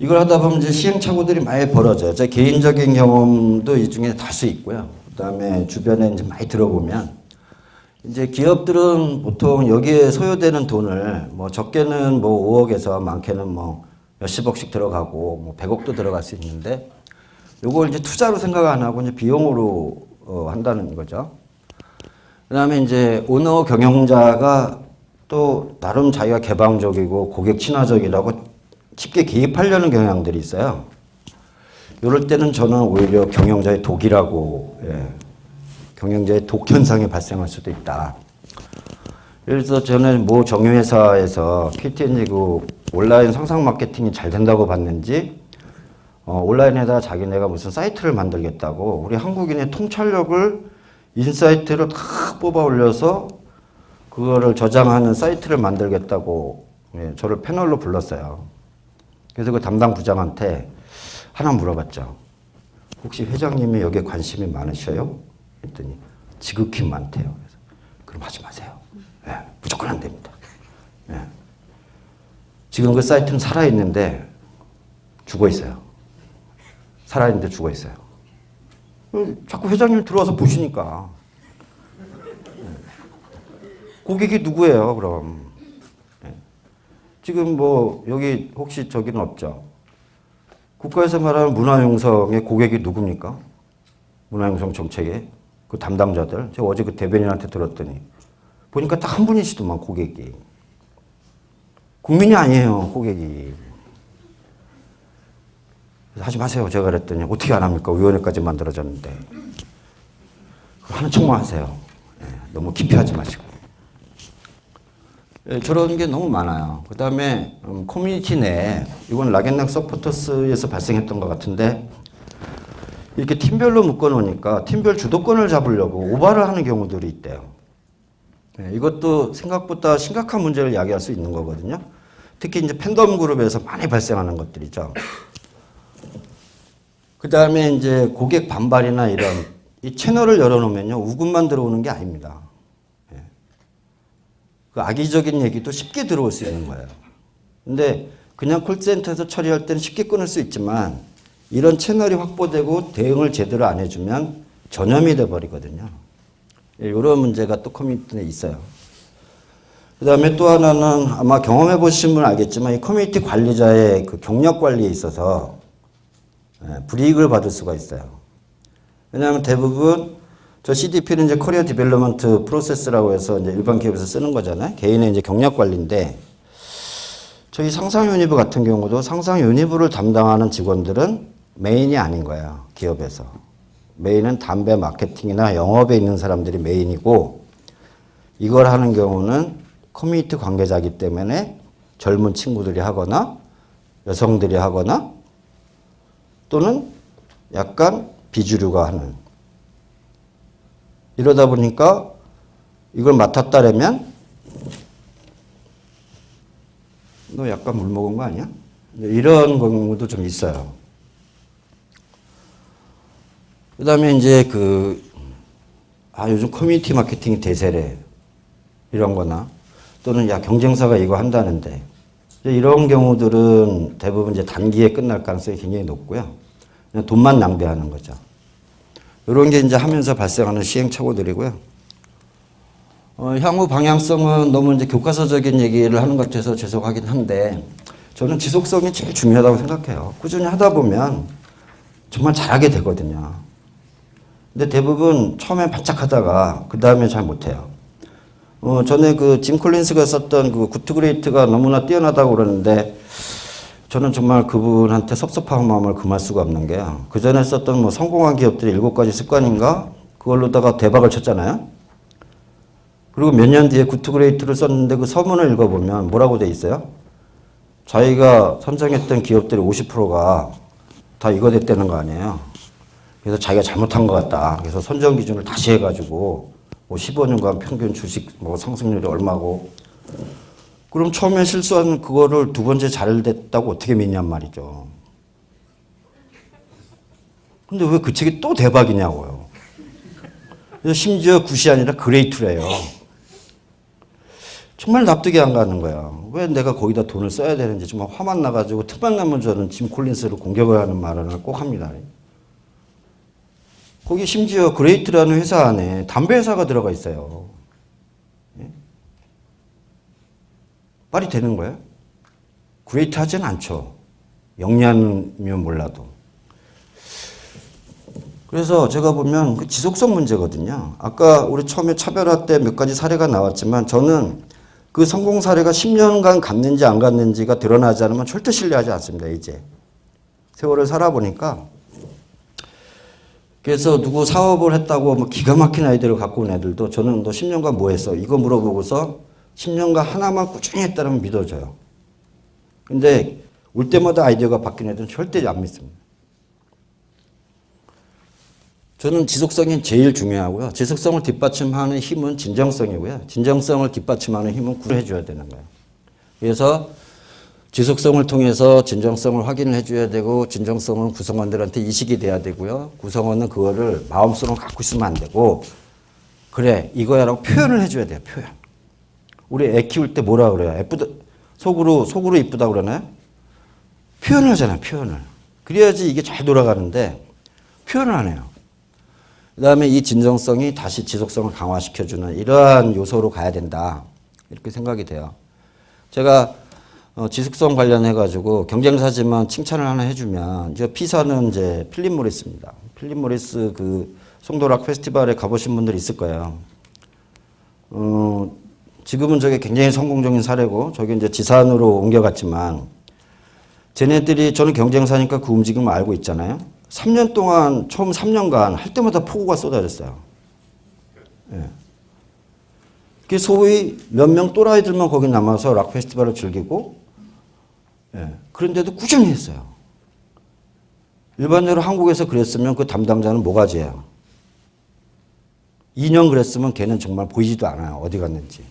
이걸 하다 보면 이제 시행착오들이 많이 벌어져요. 제 개인적인 경험도 이 중에 다수 있고요. 그 다음에 주변에 이제 많이 들어보면 이제 기업들은 보통 여기에 소요되는 돈을 뭐 적게는 뭐 5억에서 많게는 뭐 몇십억씩 들어가고 뭐 100억도 들어갈 수 있는데 요걸 이제 투자로 생각 안 하고 이제 비용으로 어 한다는 거죠. 그 다음에 이제 오너 경영자가 또 나름 자기가 개방적이고 고객 친화적이라고 쉽게 개입하려는 경향들이 있어요. 이럴 때는 저는 오히려 경영자의 독이라고 예, 경영자의 독 현상이 발생할 수도 있다. 그래서 저는 모 정유회사에서 KT&G 그 온라인 상상 마케팅이 잘 된다고 봤는지 어, 온라인에다 자기네가 무슨 사이트를 만들겠다고 우리 한국인의 통찰력을 insight를 다 뽑아 올려서 그거를 저장하는 사이트를 만들겠다고 예, 저를 패널로 불렀어요. 그래서 그 담당 부장한테 하나 물어봤죠. 혹시 회장님이 여기에 관심이 많으셔요? 했더니 지극히 많대요. 그래서 그럼 하지 마세요. 예, 무조건 안 됩니다. 예. 지금 그 사이트는 살아있는데 죽어 있어요. 살아있는데 죽어 있어요. 어, 자꾸 회장님 들어와서 보시니까. 예. 고객이 누구예요, 그럼? 예. 지금 뭐, 여기 혹시 저기는 없죠? 국가에서 말하는 문화융성의 고객이 누굽니까? 문화융성 정책의 그 담당자들. 제가 어제 그 대변인한테 들었더니 보니까 딱 한 분이시더만 고객이. 국민이 아니에요 고객이. 하지 마세요 제가 그랬더니 어떻게 안 합니까? 위원회까지 만들어졌는데. 하는 척만 하세요. 네, 너무 깊이 하지 마시고. 예, 저런 게 너무 많아요. 그 다음에 음, 커뮤니티 내에 이건 락앤락 서포터스에서 발생했던 것 같은데 이렇게 팀별로 묶어놓으니까 팀별 주도권을 잡으려고 오바를 하는 경우들이 있대요. 네, 이것도 생각보다 심각한 문제를 야기할 수 있는 거거든요. 특히 이제 팬덤 그룹에서 많이 발생하는 것들이죠. 그 다음에 이제 고객 반발이나 이런 이 채널을 열어놓으면요 우군만 들어오는 게 아닙니다. 예. 그 악의적인 얘기도 쉽게 들어올 수 있는 거예요. 근데 그냥 콜센터에서 처리할 때는 쉽게 끊을 수 있지만 이런 채널이 확보되고 대응을 제대로 안 해주면 전염이 돼버리거든요. 이런 문제가 또 커뮤니티 내에 있어요. 그 다음에 또 하나는 아마 경험해 보신 분 알겠지만 이 커뮤니티 관리자의 그 경력 관리에 있어서 예, 불이익을 받을 수가 있어요. 왜냐하면 대부분 저 CDP는 이제 career development process라고 해서 이제 일반 기업에서 쓰는 거잖아요. 개인의 이제 경력 관리인데 저희 상상 유니브 같은 경우도 상상 유니브를 담당하는 직원들은 main이 아닌 거예요. 기업에서. main은 담배 마케팅이나 영업에 있는 사람들이 main이고 이걸 하는 경우는 커뮤니티 관계자이기 때문에 젊은 친구들이 하거나 여성들이 하거나 또는 약간 비주류가 하는 이러다 보니까 이걸 맡았다라면 너 약간 물 먹은 거 아니야? 이런 경우도 좀 있어요. 그 다음에 이제 그, 아, 요즘 커뮤니티 마케팅이 대세래. 이런 거나 또는 야, 경쟁사가 이거 한다는데 이런 경우들은 대부분 이제 단기에 끝날 가능성이 굉장히 높고요. 돈만 낭비하는 거죠. 이런 게 이제 하면서 발생하는 시행착오들이고요. 어, 향후 방향성은 너무 이제 교과서적인 얘기를 하는 것 같아서 죄송하긴 한데 저는 지속성이 제일 중요하다고 생각해요. 꾸준히 하다 보면 정말 잘하게 되거든요. 근데 대부분 처음에 바짝 하다가 그 다음에 잘 못해요. 어, 전에 그 짐 콜린스가 썼던 그 Good to Great가 너무나 뛰어나다고 그러는데 저는 정말 그분한테 섭섭한 마음을 금할 수가 없는 게요. 그 전에 썼던 뭐 성공한 기업들이 일곱 가지 습관인가? 그걸로다가 대박을 쳤잖아요. 그리고 몇 년 뒤에 Good to Great를 썼는데 그 서문을 읽어보면 뭐라고 돼 있어요? 자기가 선정했던 기업들의 50%가 다 이거 됐다는 거 아니에요. 그래서 자기가 잘못한 것 같다. 그래서 선정 기준을 다시 해가지고 뭐 15년간 평균 주식 뭐 상승률이 얼마고 그럼 처음에 실수한 그거를 두 번째 잘 됐다고 어떻게 믿냔 말이죠. 근데 왜 그 책이 또 대박이냐고요. 심지어 굿이 아니라 그레이트래요. 정말 납득이 안 가는 거야. 왜 내가 거기다 돈을 써야 되는지 정말 화만 나가지고 틈만 나면 저는 짐 콜린스를 공격을 하는 말을 꼭 합니다. 거기 심지어 great라는 회사 안에 담배 회사가 들어가 있어요. 예? 말이 되는 거예요? great 하진 않죠. 영리하면 몰라도. 그래서 제가 보면 그 지속성 문제거든요. 아까 우리 처음에 차별화 때 몇 가지 사례가 나왔지만 저는 그 성공 사례가 10년간 갔는지 안 갔는지가 드러나지 않으면 절대 신뢰하지 않습니다. 이제 세월을 살아보니까 그래서 누구 사업을 했다고 뭐 기가 막힌 아이디어를 갖고 온 애들도 저는 너 10년간 뭐 했어? 이거 물어보고서 10년간 하나만 꾸준히 했다면 믿어져요. 근데 올 때마다 아이디어가 바뀐 애들은 절대 안 믿습니다. 저는 지속성이 제일 중요하고요. 지속성을 뒷받침하는 힘은 진정성이고요. 진정성을 뒷받침하는 힘은 구해줘야 되는 거예요. 그래서 지속성을 통해서 진정성을 확인을 해줘야 되고 진정성은 구성원들한테 이식이 돼야 되고요. 구성원은 그거를 마음속으로 갖고 있으면 안 되고 그래 이거야 라고 표현을 해줘야 돼요. 표현. 우리 애 키울 때 뭐라 그래요? 예쁘다 속으로 속으로 이쁘다 그러나요? 표현을 하잖아요. 표현을. 그래야지 이게 잘 돌아가는데 표현을 안 해요. 그 다음에 이 진정성이 다시 지속성을 강화시켜주는 이러한 요소로 가야 된다. 이렇게 생각이 돼요. 제가 어, 지속성 관련해가지고 경쟁사지만 칭찬을 하나 해주면, 이제 피사는 이제 필립 모리스입니다. 필립 모리스 그 송도락 페스티벌에 가보신 분들 있을 거예요. 어, 지금은 저게 굉장히 성공적인 사례고, 저게 이제 지산으로 옮겨갔지만, 쟤네들이 저는 경쟁사니까 그 움직임을 알고 있잖아요. 3년 동안 처음 3년간 할 때마다 폭우가 쏟아졌어요. 예. 그 소위 몇 명 또라이들만 거기 남아서 락 페스티벌을 즐기고 예. 그런데도 꾸준히 했어요. 일반적으로 한국에서 그랬으면 그 담당자는 뭐가지예요? 2년 그랬으면 걔는 정말 보이지도 않아요. 어디 갔는지.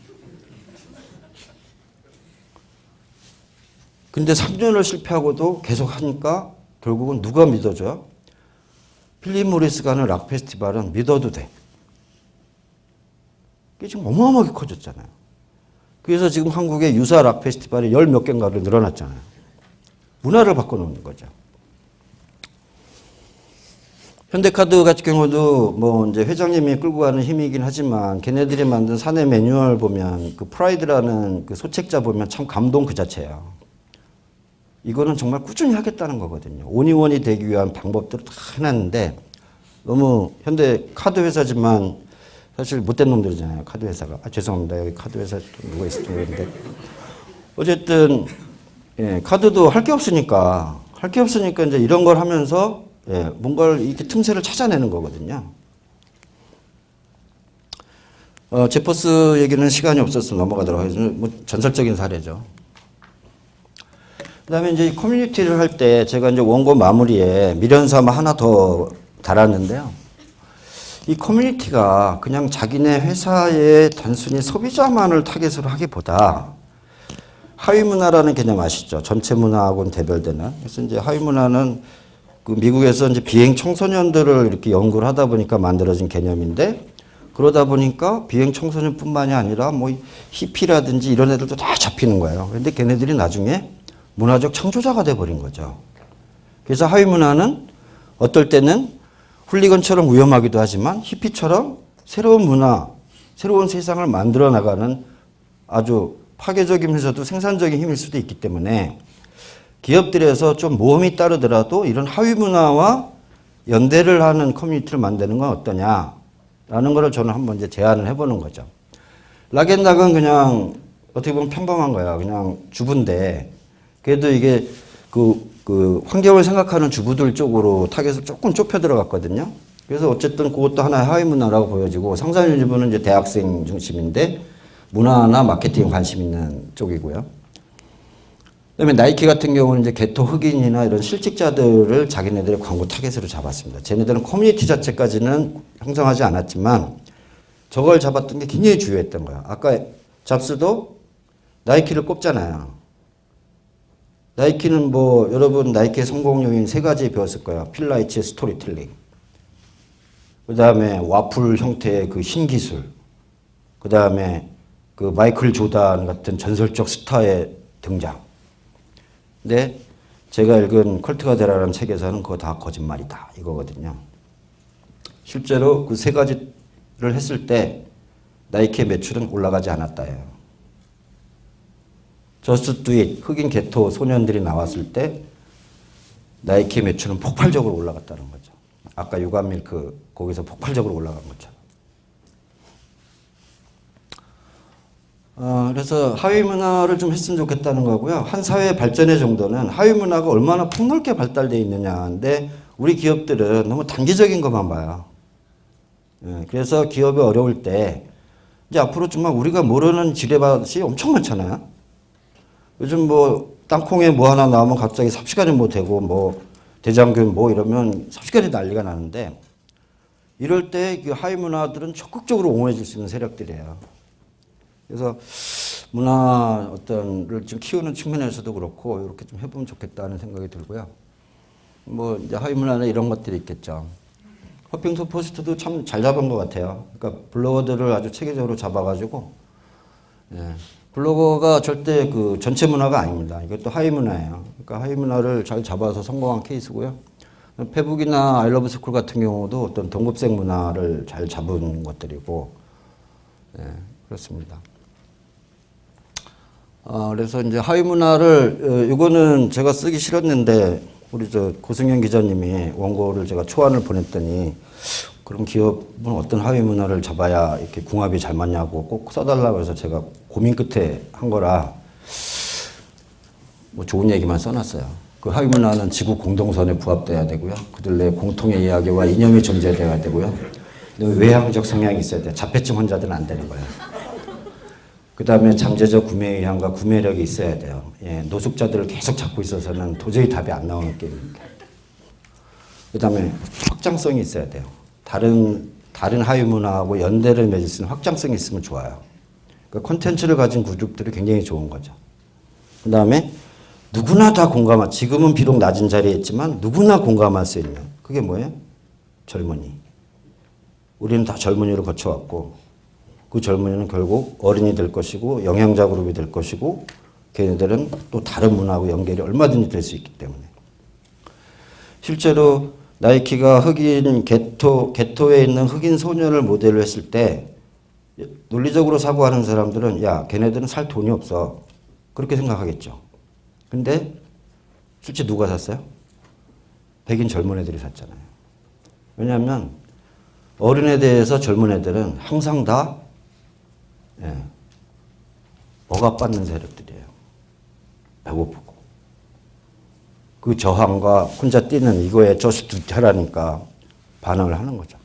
근데 3년을 실패하고도 계속 하니까 결국은 누가 믿어줘요? 필립 모리스가 하는 락 페스티벌은 믿어도 돼. 이게 지금 어마어마하게 커졌잖아요. 그래서 지금 한국에 유사 락 페스티벌이 열 몇 개인가로 늘어났잖아요. 문화를 바꿔놓는 거죠. 현대카드 같은 경우도 뭐 이제 회장님이 끌고 가는 힘이긴 하지만 걔네들이 만든 사내 매뉴얼 보면 그 프라이드라는 그 소책자 보면 참 감동 그 자체예요. 이거는 정말 꾸준히 하겠다는 거거든요. 온이원이 되기 위한 방법들을 다 해놨는데 너무 현대 카드 회사지만 사실 못된 놈들이잖아요. 카드 회사가. 아, 죄송합니다. 여기 카드 회사 누가 있을지 모르겠는데. 어쨌든, 예, 카드도 할 게 없으니까, 할 게 없으니까 이제 이런 걸 하면서, 예, 뭔가를 이렇게 틈새를 찾아내는 거거든요. 어, 제퍼스 얘기는 시간이 없어서 넘어가도록 하겠습니다. 뭐 전설적인 사례죠. 그 다음에 이제 커뮤니티를 할 때 제가 이제 원고 마무리에 미련 삼아 하나 더 달았는데요. 이 커뮤니티가 그냥 자기네 회사의 단순히 소비자만을 타겟으로 하기보다 하위 문화라는 개념 아시죠? 전체 문화하고는 대별되는. 그래서 이제 하위 문화는 그 미국에서 이제 비행 청소년들을 이렇게 연구를 하다 보니까 만들어진 개념인데 그러다 보니까 비행 청소년뿐만이 아니라 뭐 히피라든지 이런 애들도 다 잡히는 거예요. 근데 걔네들이 나중에 문화적 창조자가 돼버린 거죠. 그래서 하위 문화는 어떨 때는 훌리건처럼 위험하기도 하지만 히피처럼 새로운 문화, 새로운 세상을 만들어 나가는 아주 파괴적이면서도 생산적인 힘일 수도 있기 때문에 기업들에서 좀 모험이 따르더라도 이런 하위 문화와 연대를 하는 커뮤니티를 만드는 건 어떠냐라는 것을 저는 한번 이제 제안을 해보는 거죠. 락앤락은 그냥 어떻게 보면 평범한 거야. 그냥 주부인데 그래도 이게 그, 그 환경을 생각하는 주부들 쪽으로 타겟을 조금 좁혀 들어갔거든요. 그래서 어쨌든 그것도 하나의 하위 문화라고 보여지고 상상 유니브는 이제 대학생 중심인데 문화나 마케팅 관심 있는 쪽이고요. 그다음에 나이키 같은 경우는 이제 게토 흑인이나 이런 실직자들을 자기네들의 광고 타겟으로 잡았습니다. 쟤네들은 커뮤니티 자체까지는 형성하지 않았지만 저걸 잡았던 게 굉장히 중요했던 거야. 아까 잡스도 나이키를 꼽잖아요. 나이키는 뭐 여러분 나이키의 성공 요인 세 가지 배웠을 거예요. 필 나이트의 스토리텔링. 그 다음에 와플 형태의 그 신기술. 그 다음에 그 마이클 조단 같은 전설적 스타의 등장. 근데 제가 읽은 컬트가 되라는 책에서는 그거 다 거짓말이다. 이거거든요. 실제로 그 세 가지를 했을 때 나이키의 매출은 올라가지 않았다예요. Just Do It 흑인 게토 소년들이 나왔을 때 나이키의 매출은 폭발적으로 올라갔다는 거죠. 아까 you got milk 거기서 폭발적으로 올라간 것처럼. 어, 그래서 하위 문화를 좀 했으면 좋겠다는 거고요. 한 사회의 발전의 정도는 하위 문화가 얼마나 폭넓게 발달되어 있느냐인데 우리 기업들은 너무 단기적인 것만 봐요. 예, 그래서 기업이 어려울 때 이제 앞으로 정말 우리가 모르는 지뢰밭이 엄청 많잖아요. 요즘 뭐 땅콩에 뭐 하나 나오면 갑자기 삽시간이 뭐 되고 뭐 대장균 뭐 이러면 삽시간이 난리가 나는데 이럴 때 그 하위 문화들은 적극적으로 옹호해 줄 수 있는 세력들이에요. 그래서 문화 어떤를 좀 키우는 측면에서도 그렇고 이렇게 좀 해보면 좋겠다는 생각이 들고요. 뭐 이제 하위 문화는 이런 것들이 있겠죠. 허핑턴 포스트도 참 잘 잡은 것 같아요. 그러니까 블로거들을 아주 체계적으로 잡아가지고 예. 블로거가 절대 그 전체 문화가 아닙니다. 이것도 하위 문화예요. 그러니까 하위 문화를 잘 잡아서 성공한 케이스고요. 페북이나 아이러브 스쿨 같은 경우도 어떤 동급생 문화를 잘 잡은 것들이고 예, 그렇습니다. 아, 그래서 이제 하위 문화를 어, 이거는 제가 쓰기 싫었는데 우리 저 고승현 기자님이 원고를 제가 초안을 보냈더니 그럼 기업은 어떤 하위 문화를 잡아야 이렇게 궁합이 잘 맞냐고 꼭 써달라고 해서 제가 고민 끝에 한 거라 뭐 좋은 얘기만 써놨어요. 그 하위 문화는 지구 공동선에 부합돼야 되고요. 그들의 공통의 이야기와 이념이 존재돼야 되고요. 외향적 성향이 있어야 돼요. 자폐증 환자들은 안 되는 거예요. 그 다음에 잠재적 구매 의향과 구매력이 있어야 돼요. 예, 노숙자들을 계속 잡고 있어서는 도저히 답이 안 나오는 게임입니다. 그 다음에 확장성이 있어야 돼요. 다른, 다른 하위 문화하고 연대를 맺을 수 있는 확장성이 있으면 좋아요. 그 콘텐츠를 가진 그룹들이 굉장히 좋은 거죠. 그 다음에 누구나 다 공감할, 지금은 비록 낮은 자리에 있지만 누구나 공감할 수 있는, 그게 뭐예요? 젊은이. 우리는 다 젊은이로 거쳐왔고, 그 젊은이는 결국 어른이 될 것이고 영양자 그룹이 될 것이고 걔네들은 또 다른 문화하고 연결이 얼마든지 될 수 있기 때문에 실제로 나이키가 흑인 개토 개토에 있는 흑인 소년을 모델로 했을 때 논리적으로 사고하는 사람들은 야 걔네들은 살 돈이 없어 그렇게 생각하겠죠. 근데 실제 누가 샀어요? 백인 젊은 애들이 샀잖아요. 왜냐하면 어른에 대해서 젊은 애들은 항상 다 예. 억압받는 세력들이에요. 배고프고. 그 저항과 혼자 뛰는 이거에 저스트하라니까 반응을 하는 거죠.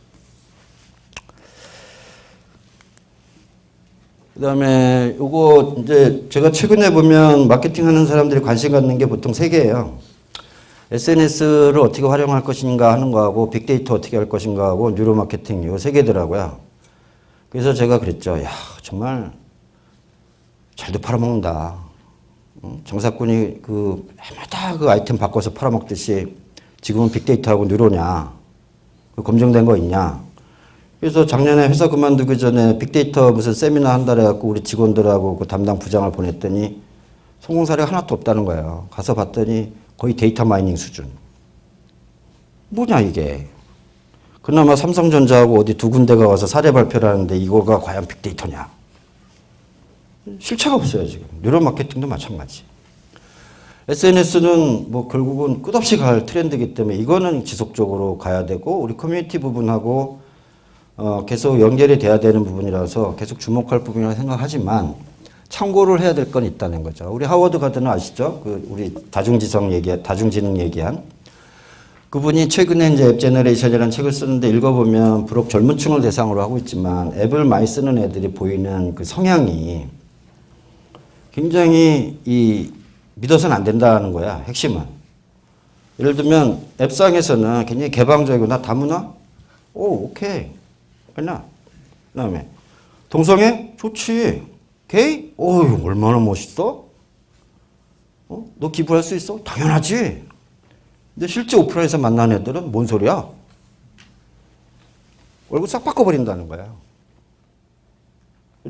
그 다음에 요거 이제 제가 최근에 보면 마케팅 하는 사람들이 관심 갖는 게 보통 세 개예요. SNS를 어떻게 활용할 것인가 하는 거하고 빅데이터 어떻게 할 것인가 하고 뉴로 마케팅 요 세 개더라고요. 그래서 제가 그랬죠. 야, 정말 잘도 팔아먹는다. 정사꾼이 그 해마다 그 아이템 바꿔서 팔아먹듯이 지금은 빅데이터하고 뉴로냐. 그 검증된 거 있냐. 그래서 작년에 회사 그만두기 전에 빅데이터 무슨 세미나 한달 해갖고 우리 직원들하고 그 담당 부장을 보냈더니 성공 사례가 하나도 없다는 거예요. 가서 봤더니 거의 data mining 수준. 뭐냐 이게. 그나마 삼성전자하고 어디 두 군데가 와서 사례 발표를 하는데 이거가 과연 빅데이터냐. 실체가 없어요, 지금. neuro 마케팅도 마찬가지. SNS는 뭐 결국은 끝없이 갈 트렌드이기 때문에 이거는 지속적으로 가야 되고 우리 커뮤니티 부분하고 어, 계속 연결이 돼야 되는 부분이라서 계속 주목할 부분이라고 생각하지만 참고를 해야 될 건 있다는 거죠. 우리 하워드 가드너 아시죠? 그 우리 다중지성 얘기, 다중지능 얘기한 그분이 최근에 이제 App Generation이라는 책을 쓰는데 읽어보면 비록 젊은 층을 대상으로 하고 있지만 앱을 많이 쓰는 애들이 보이는 그 성향이 굉장히 이 믿어서는 안 된다는 거야 핵심은 예를 들면 앱상에서는 굉장히 개방적이고 나 다문화? 오 오케이 왜나 그 다음에 동성애? 좋지 게이? 오 얼마나 멋있어? 어? 너 기부할 수 있어? 당연하지 근데 실제 오프라에서 만난 애들은 뭔 소리야? 얼굴 싹 바꿔버린다는 거예요.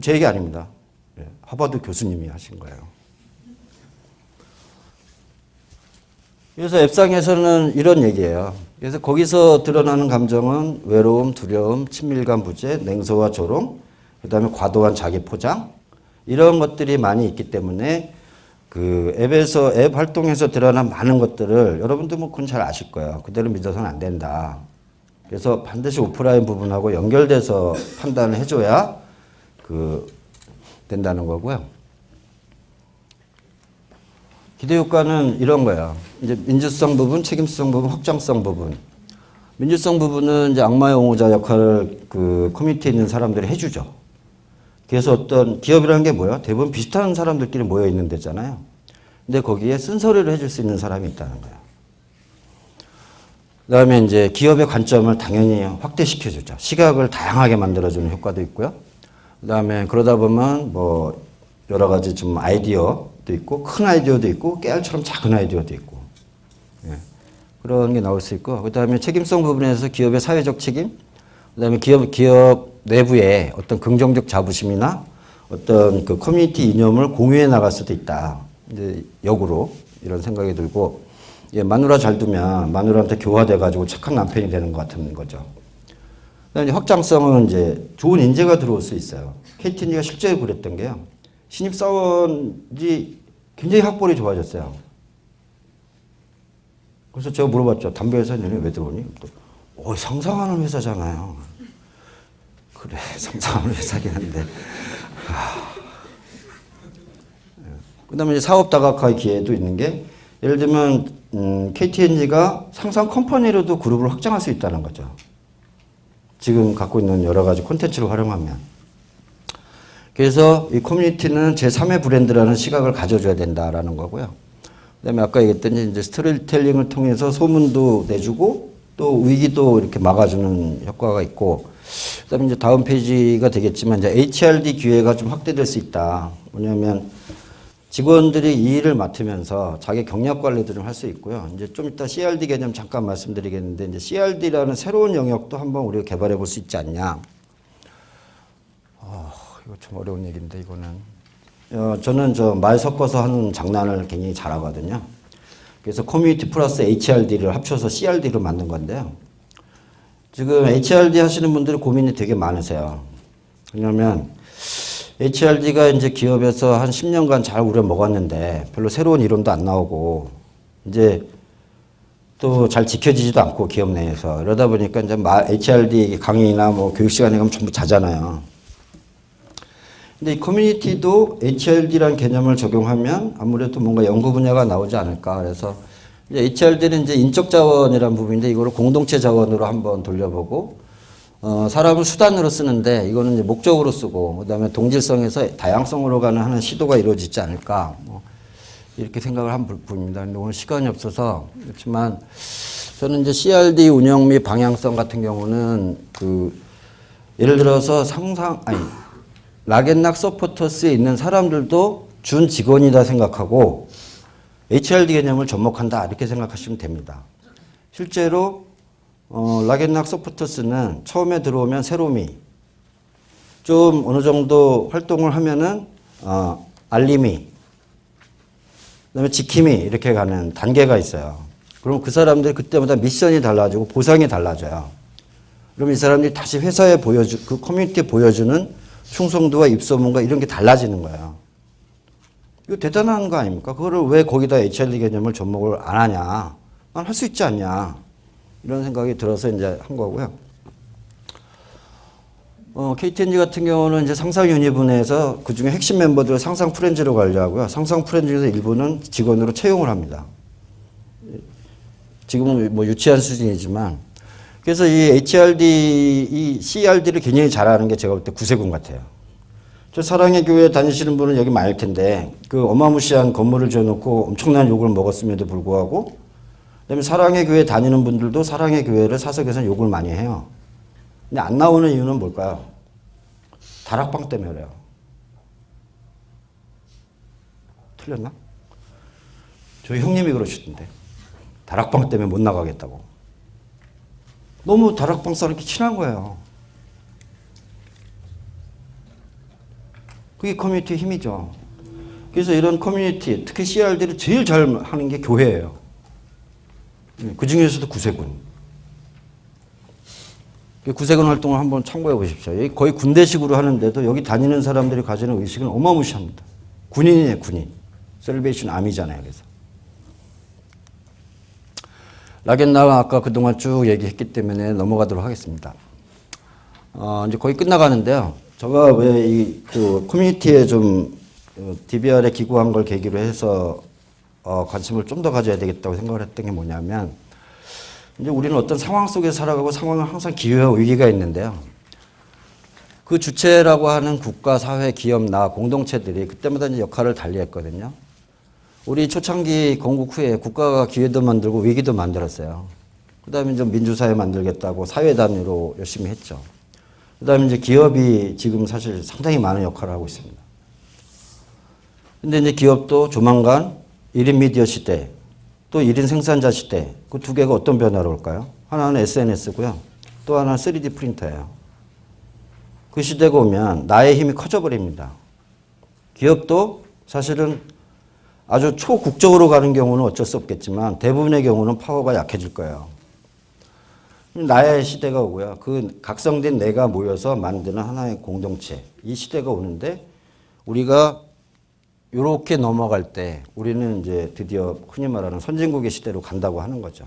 제 얘기 아닙니다. 예, 하버드 교수님이 하신 거예요. 그래서 앱상에서는 이런 얘기예요. 그래서 거기서 드러나는 감정은 외로움, 두려움, 친밀감 부재, 냉소와 조롱, 그 다음에 과도한 자기 포장 이런 것들이 많이 있기 때문에 그 앱에서 앱 활동에서 드러난 많은 것들을 여러분도 뭐 그건 잘 아실 거예요. 그대로 믿어서는 안 된다. 그래서 반드시 오프라인 부분하고 연결돼서 판단을 해줘야 그 된다는 거고요. 기대 효과는 이런 거야. 이제 민주성 부분, 책임성 부분, 확장성 부분. 민주성 부분은 이제 악마의 옹호자 역할을 그 커뮤니티에 있는 사람들이 해주죠. 그래서 어떤 기업이라는 게 뭐야? 대부분 비슷한 사람들끼리 모여 있는 데잖아요. 근데 거기에 쓴소리를 해줄 수 있는 사람이 있다는 거야. 그 다음에 이제 기업의 관점을 당연히 확대시켜주죠. 시각을 다양하게 만들어주는 효과도 있고요. 그 다음에 그러다 보면 뭐 여러 가지 좀 아이디어도 있고 큰 아이디어도 있고 깨알처럼 작은 아이디어도 있고 예. 그런 게 나올 수 있고 그 다음에 책임성 부분에서 기업의 사회적 책임 그 다음에 기업, 기업 내부에 어떤 긍정적 자부심이나 어떤 그 커뮤니티 이념을 공유해 나갈 수도 있다. 이제 역으로 이런 생각이 들고 예, 마누라 잘 두면 마누라한테 교화돼가지고 착한 남편이 되는 것 같은 거죠. 그다음에 확장성은 이제 좋은 인재가 들어올 수 있어요. KT&G가 실제로 그랬던 게요. 신입사원이 굉장히 학벌이 좋아졌어요. 그래서 제가 물어봤죠. 담배 회사님 왜 들어오니? 어, 상상하는 회사잖아요. 그래, [laughs] 상상하는 회사긴 한데. 그 다음에 이제 사업 다각화의 기회도 있는 게 예를 들면 음, KTNG가 상상 컴퍼니로도 그룹을 확장할 수 있다는 거죠. 지금 갖고 있는 여러 가지 콘텐츠를 활용하면. 그래서 이 커뮤니티는 제3의 브랜드라는 시각을 가져줘야 된다라는 거고요. 그 다음에 아까 얘기했던 이제 스토리텔링을 통해서 소문도 내주고 또 위기도 이렇게 막아주는 효과가 있고 그 다음에 이제 다음 페이지가 되겠지만 이제 HRD 기회가 좀 확대될 수 있다. 뭐냐면 직원들이 이 일을 맡으면서 자기 경력 관리도 좀 할 수 있고요. 이제 좀 이따 CRD 개념 잠깐 말씀드리겠는데 이제 CRD라는 새로운 영역도 한번 우리가 개발해 볼 수 있지 않냐. 어, 이거 좀 어려운 얘기인데 이거는 어, 저는 저 말 섞어서 하는 장난을 굉장히 잘하거든요. 그래서 커뮤니티 플러스 HRD를 합쳐서 CRD로 만든 건데요. 지금 HRD 하시는 분들이 고민이 되게 많으세요. 왜냐면 HRD가 이제 기업에서 한 10년간 잘 우려 먹었는데 별로 새로운 이론도 안 나오고 이제 또 잘 지켜지지도 않고 기업 내에서 이러다 보니까 이제 HRD 강의나 뭐 교육 시간에 가면 전부 자잖아요. 근데 이 커뮤니티도 HRD라는 개념을 적용하면 아무래도 뭔가 연구 분야가 나오지 않을까. 그래서 이제 HRD는 이제 인적 자원이라는 부분인데 이거를 공동체 자원으로 한번 돌려보고 어, 사람을 수단으로 쓰는데 이거는 이제 목적으로 쓰고 그다음에 동질성에서 다양성으로 가는 하는 시도가 이루어지지 않을까 뭐 이렇게 생각을 한 부분입니다. 근데 오늘 시간이 없어서 그렇지만 저는 이제 CRD 운영 및 방향성 같은 경우는 그 예를 들어서 상상 아니 락앤락 서포터스에 있는 사람들도 준 직원이다 생각하고 HRD 개념을 접목한다 이렇게 생각하시면 됩니다. 실제로 어, 락앤락 소프트스는 처음에 들어오면 새로미, 좀 어느 정도 활동을 하면은 어, 알림이, 그다음에 지킴이 이렇게 가는 단계가 있어요. 그럼 그 사람들이 그때마다 미션이 달라지고 보상이 달라져요. 그럼 이 사람들이 다시 회사에 보여주, 그 커뮤니티에 보여주는 충성도와 입소문과 이런 게 달라지는 거예요. 이거 대단한 거 아닙니까? 그거를 왜 거기다 HRD 개념을 접목을 안 하냐? 난 할 수 있지 않냐? 이런 생각이 들어서 이제 한 거고요. 어, KTNG 같은 경우는 이제 상상 유니분에서 그 중에 핵심 멤버들을 상상 프렌즈로 관리하고요. 상상 프렌즈에서 일부는 직원으로 채용을 합니다. 지금은 뭐 유치한 수준이지만 그래서 이 HRD, 이 CRD를 굉장히 잘하는 게 제가 볼 때 구세군 같아요. 저 사랑의 교회 다니시는 분은 여기 많을 텐데 그 어마무시한 건물을 지어놓고 엄청난 욕을 먹었음에도 불구하고 그다음에 사랑의 교회 다니는 분들도 사랑의 교회를 사석에서 욕을 많이 해요. 근데 안 나오는 이유는 뭘까요? 다락방 때문에 그래요. 틀렸나? 저희 형님이 그러시던데. 다락방 때문에 못 나가겠다고. 너무 다락방 사람이 친한 거예요. 그게 커뮤니티의 힘이죠. 그래서 이런 커뮤니티, 특히 CRD를 제일 잘 하는 게 교회예요. 예, 그 중에서도 구세군. 구세군 활동을 한번 참고해 보십시오. 여기 거의 군대식으로 하는데도 여기 다니는 사람들이 가지는 의식은 어마무시합니다. 군인이에요, 군인. 셀베이션 아미잖아요, 그래서. 라겐나가 아까 그동안 쭉 얘기했기 때문에 넘어가도록 하겠습니다. 어, 이제 거의 끝나가는데요. 제가 왜 이 그 커뮤니티에 좀 어, DBR에 기구한 걸 계기로 해서 어 관심을 좀 더 가져야 되겠다고 생각을 했던 게 뭐냐면 이제 우리는 어떤 상황 속에 살아가고 상황은 항상 기회와 위기가 있는데요. 그 주체라고 하는 국가, 사회, 기업, 나, 공동체들이 그때마다 이제 역할을 달리 했거든요. 우리 초창기 건국 후에 국가가 기회도 만들고 위기도 만들었어요. 그 다음에 좀 민주사회 만들겠다고 사회 단위로 열심히 했죠. 그다음에 이제 기업이 지금 사실 상당히 많은 역할을 하고 있습니다. 근데 이제 기업도 조만간 1인 미디어 시대, 또 1인 생산자 시대, 그 두 개가 어떤 변화로 올까요? 하나는 SNS고요. 또 하나는 3D 프린터예요. 그 시대가 오면 나의 힘이 커져버립니다. 기업도 사실은 아주 초국적으로 가는 경우는 어쩔 수 없겠지만 대부분의 경우는 파워가 약해질 거예요. 나의 시대가 오고요. 그 각성된 내가 모여서 만드는 하나의 공동체. 이 시대가 오는데 우리가 이렇게 넘어갈 때 우리는 이제 드디어 흔히 말하는 선진국의 시대로 간다고 하는 거죠.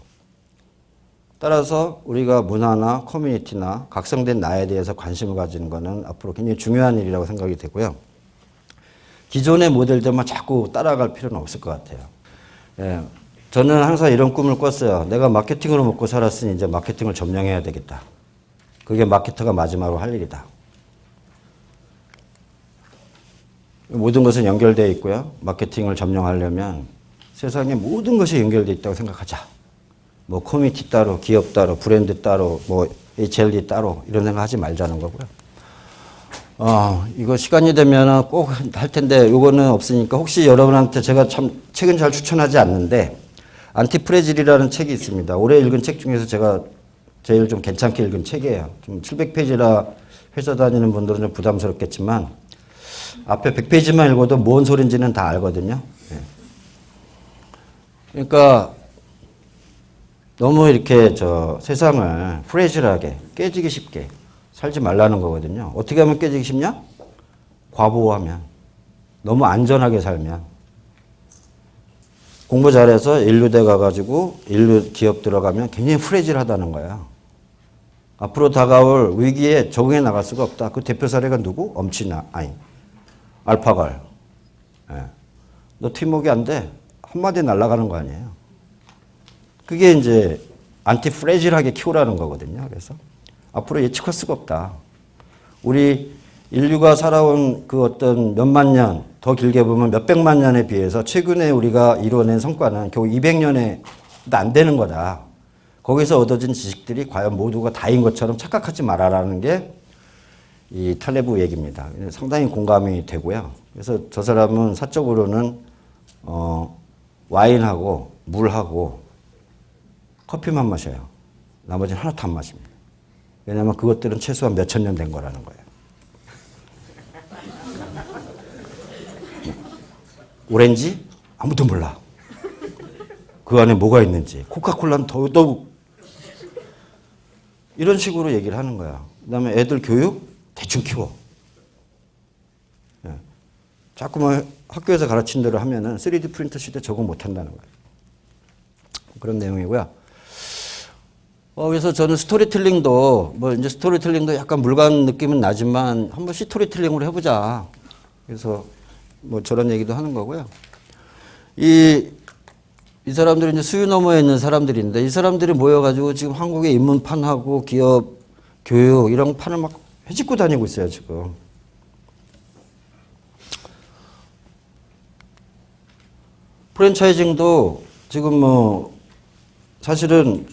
따라서 우리가 문화나 커뮤니티나 각성된 나에 대해서 관심을 가지는 것은 앞으로 굉장히 중요한 일이라고 생각이 되고요. 기존의 모델들만 자꾸 따라갈 필요는 없을 것 같아요. 예, 저는 항상 이런 꿈을 꿨어요. 내가 마케팅으로 먹고 살았으니 이제 마케팅을 점령해야 되겠다. 그게 마케터가 마지막으로 할 일이다. 모든 것은 연결되어 있고요. 마케팅을 점령하려면 세상에 모든 것이 연결되어 있다고 생각하자. 뭐 커뮤니티 따로, 기업 따로, 브랜드 따로, 뭐 HRD 따로 이런 생각하지 말자는 거고요. 어, 이거 시간이 되면 꼭 할 텐데 이거는 없으니까 혹시 여러분한테 제가 참 책은 잘 추천하지 않는데 Antifragile이라는 책이 있습니다. 올해 읽은 책 중에서 제가 제일 좀 괜찮게 읽은 책이에요. 좀 700페이지라 회사 다니는 분들은 좀 부담스럽겠지만 앞에 100페이지만 읽어도 뭔 소린지는 다 알거든요. 예. 그러니까 너무 이렇게 저 세상을 프레질하게 깨지기 쉽게 살지 말라는 거거든요. 어떻게 하면 깨지기 쉽냐? 과보하면 너무 안전하게 살면 공부 잘해서 인류대 가가지고 인류 기업 들어가면 굉장히 프레질하다는 거야. 앞으로 다가올 위기에 적응해 나갈 수가 없다. 그 대표 사례가 누구? 엄치나 아니 알파걸. 예. 너 팀워크 안 돼. 한마디 날아가는 거 아니에요. 그게 이제 antifragile하게 키우라는 거거든요. 그래서 앞으로 예측할 수가 없다. 우리 인류가 살아온 그 어떤 몇만 년 더 길게 보면 몇백만 년에 비해서 최근에 우리가 이뤄낸 성과는 겨우 200년에도 안 되는 거다. 거기서 얻어진 지식들이 과연 모두가 다인 것처럼 착각하지 말아라는 게 이 탈레브 얘기입니다. 상당히 공감이 되고요. 그래서 저 사람은 사적으로는 어, 와인하고 물하고 커피만 마셔요. 나머지는 하나도 안 마십니다. 왜냐하면 그것들은 최소한 몇천 년 된 거라는 거예요. 오렌지? 아무도 몰라. 그 안에 뭐가 있는지. 코카콜라는 더더욱. 이런 식으로 얘기를 하는 거야. 그 다음에 애들 교육? 대충 키워. 예. 자꾸만 학교에서 가르친 대로 하면은 3D 프린터 시대 적응 못 한다는 거예요. 그런 내용이고요. 어, 그래서 저는 스토리텔링도, 뭐 이제 스토리텔링도 약간 물간 느낌은 나지만 한번 스토리텔링으로 해보자. 그래서 뭐 저런 얘기도 하는 거고요. 이, 이 사람들이 이제 수유 너머에 있는 사람들인데 이 사람들이 모여가지고 지금 한국의 인문판하고 기업, 교육 이런 판을 막 해집고 다니고 있어요, 지금. 프랜차이징도 지금 뭐 사실은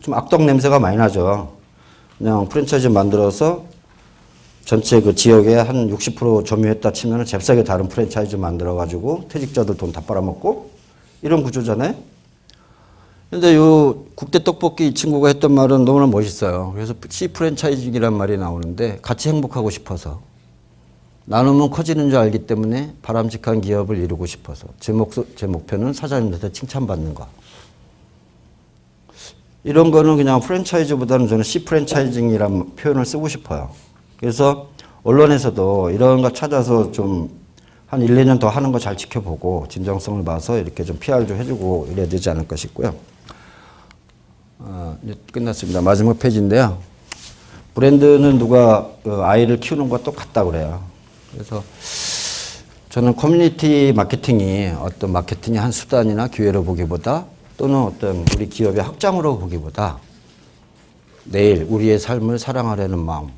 좀 악덕 냄새가 많이 나죠. 그냥 프랜차이즈 만들어서 전체 그 지역에 한 60% 점유했다 치면은 잽싸게 다른 프랜차이즈 만들어 가지고 퇴직자들 돈 다 빨아먹고 이런 구조잖아요. 근데 요 국대 떡볶이 이 친구가 했던 말은 너무나 멋있어요. 그래서 C 프랜차이징이란 말이 나오는데 같이 행복하고 싶어서 나누면 커지는 줄 알기 때문에 바람직한 기업을 이루고 싶어서 제, 목, 제 목표는 사장님한테 칭찬받는 거. 이런 거는 그냥 프랜차이즈보다는 저는 C 프랜차이징이라는 표현을 쓰고 싶어요. 그래서 언론에서도 이런 거 찾아서 좀 한 1, 2년 더 하는 거 잘 지켜보고 진정성을 봐서 이렇게 좀 PR 좀 해주고 이래야 되지 않을까 싶고요. 어, 이제 끝났습니다. 마지막 페이지인데요. 브랜드는 누가 그 아이를 키우는 것과 똑같다 그래요. 그래서 저는 커뮤니티 마케팅이 어떤 마케팅의 한 수단이나 기회로 보기보다 또는 어떤 우리 기업의 확장으로 보기보다 내일 우리의 삶을 사랑하려는 마음,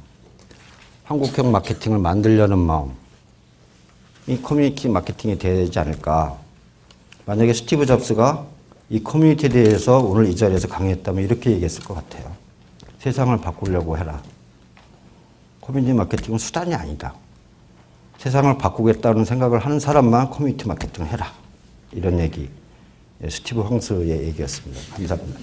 한국형 마케팅을 만들려는 마음, 이 커뮤니티 마케팅이 되지 않을까. 만약에 스티브 잡스가 이 커뮤니티에 대해서 오늘 이 자리에서 강의했다면 이렇게 얘기했을 것 같아요. 세상을 바꾸려고 해라. 커뮤니티 마케팅은 수단이 아니다. 세상을 바꾸겠다는 생각을 하는 사람만 커뮤니티 마케팅을 해라. 이런 얘기. 예, 스티브 황스의 얘기였습니다. 감사합니다.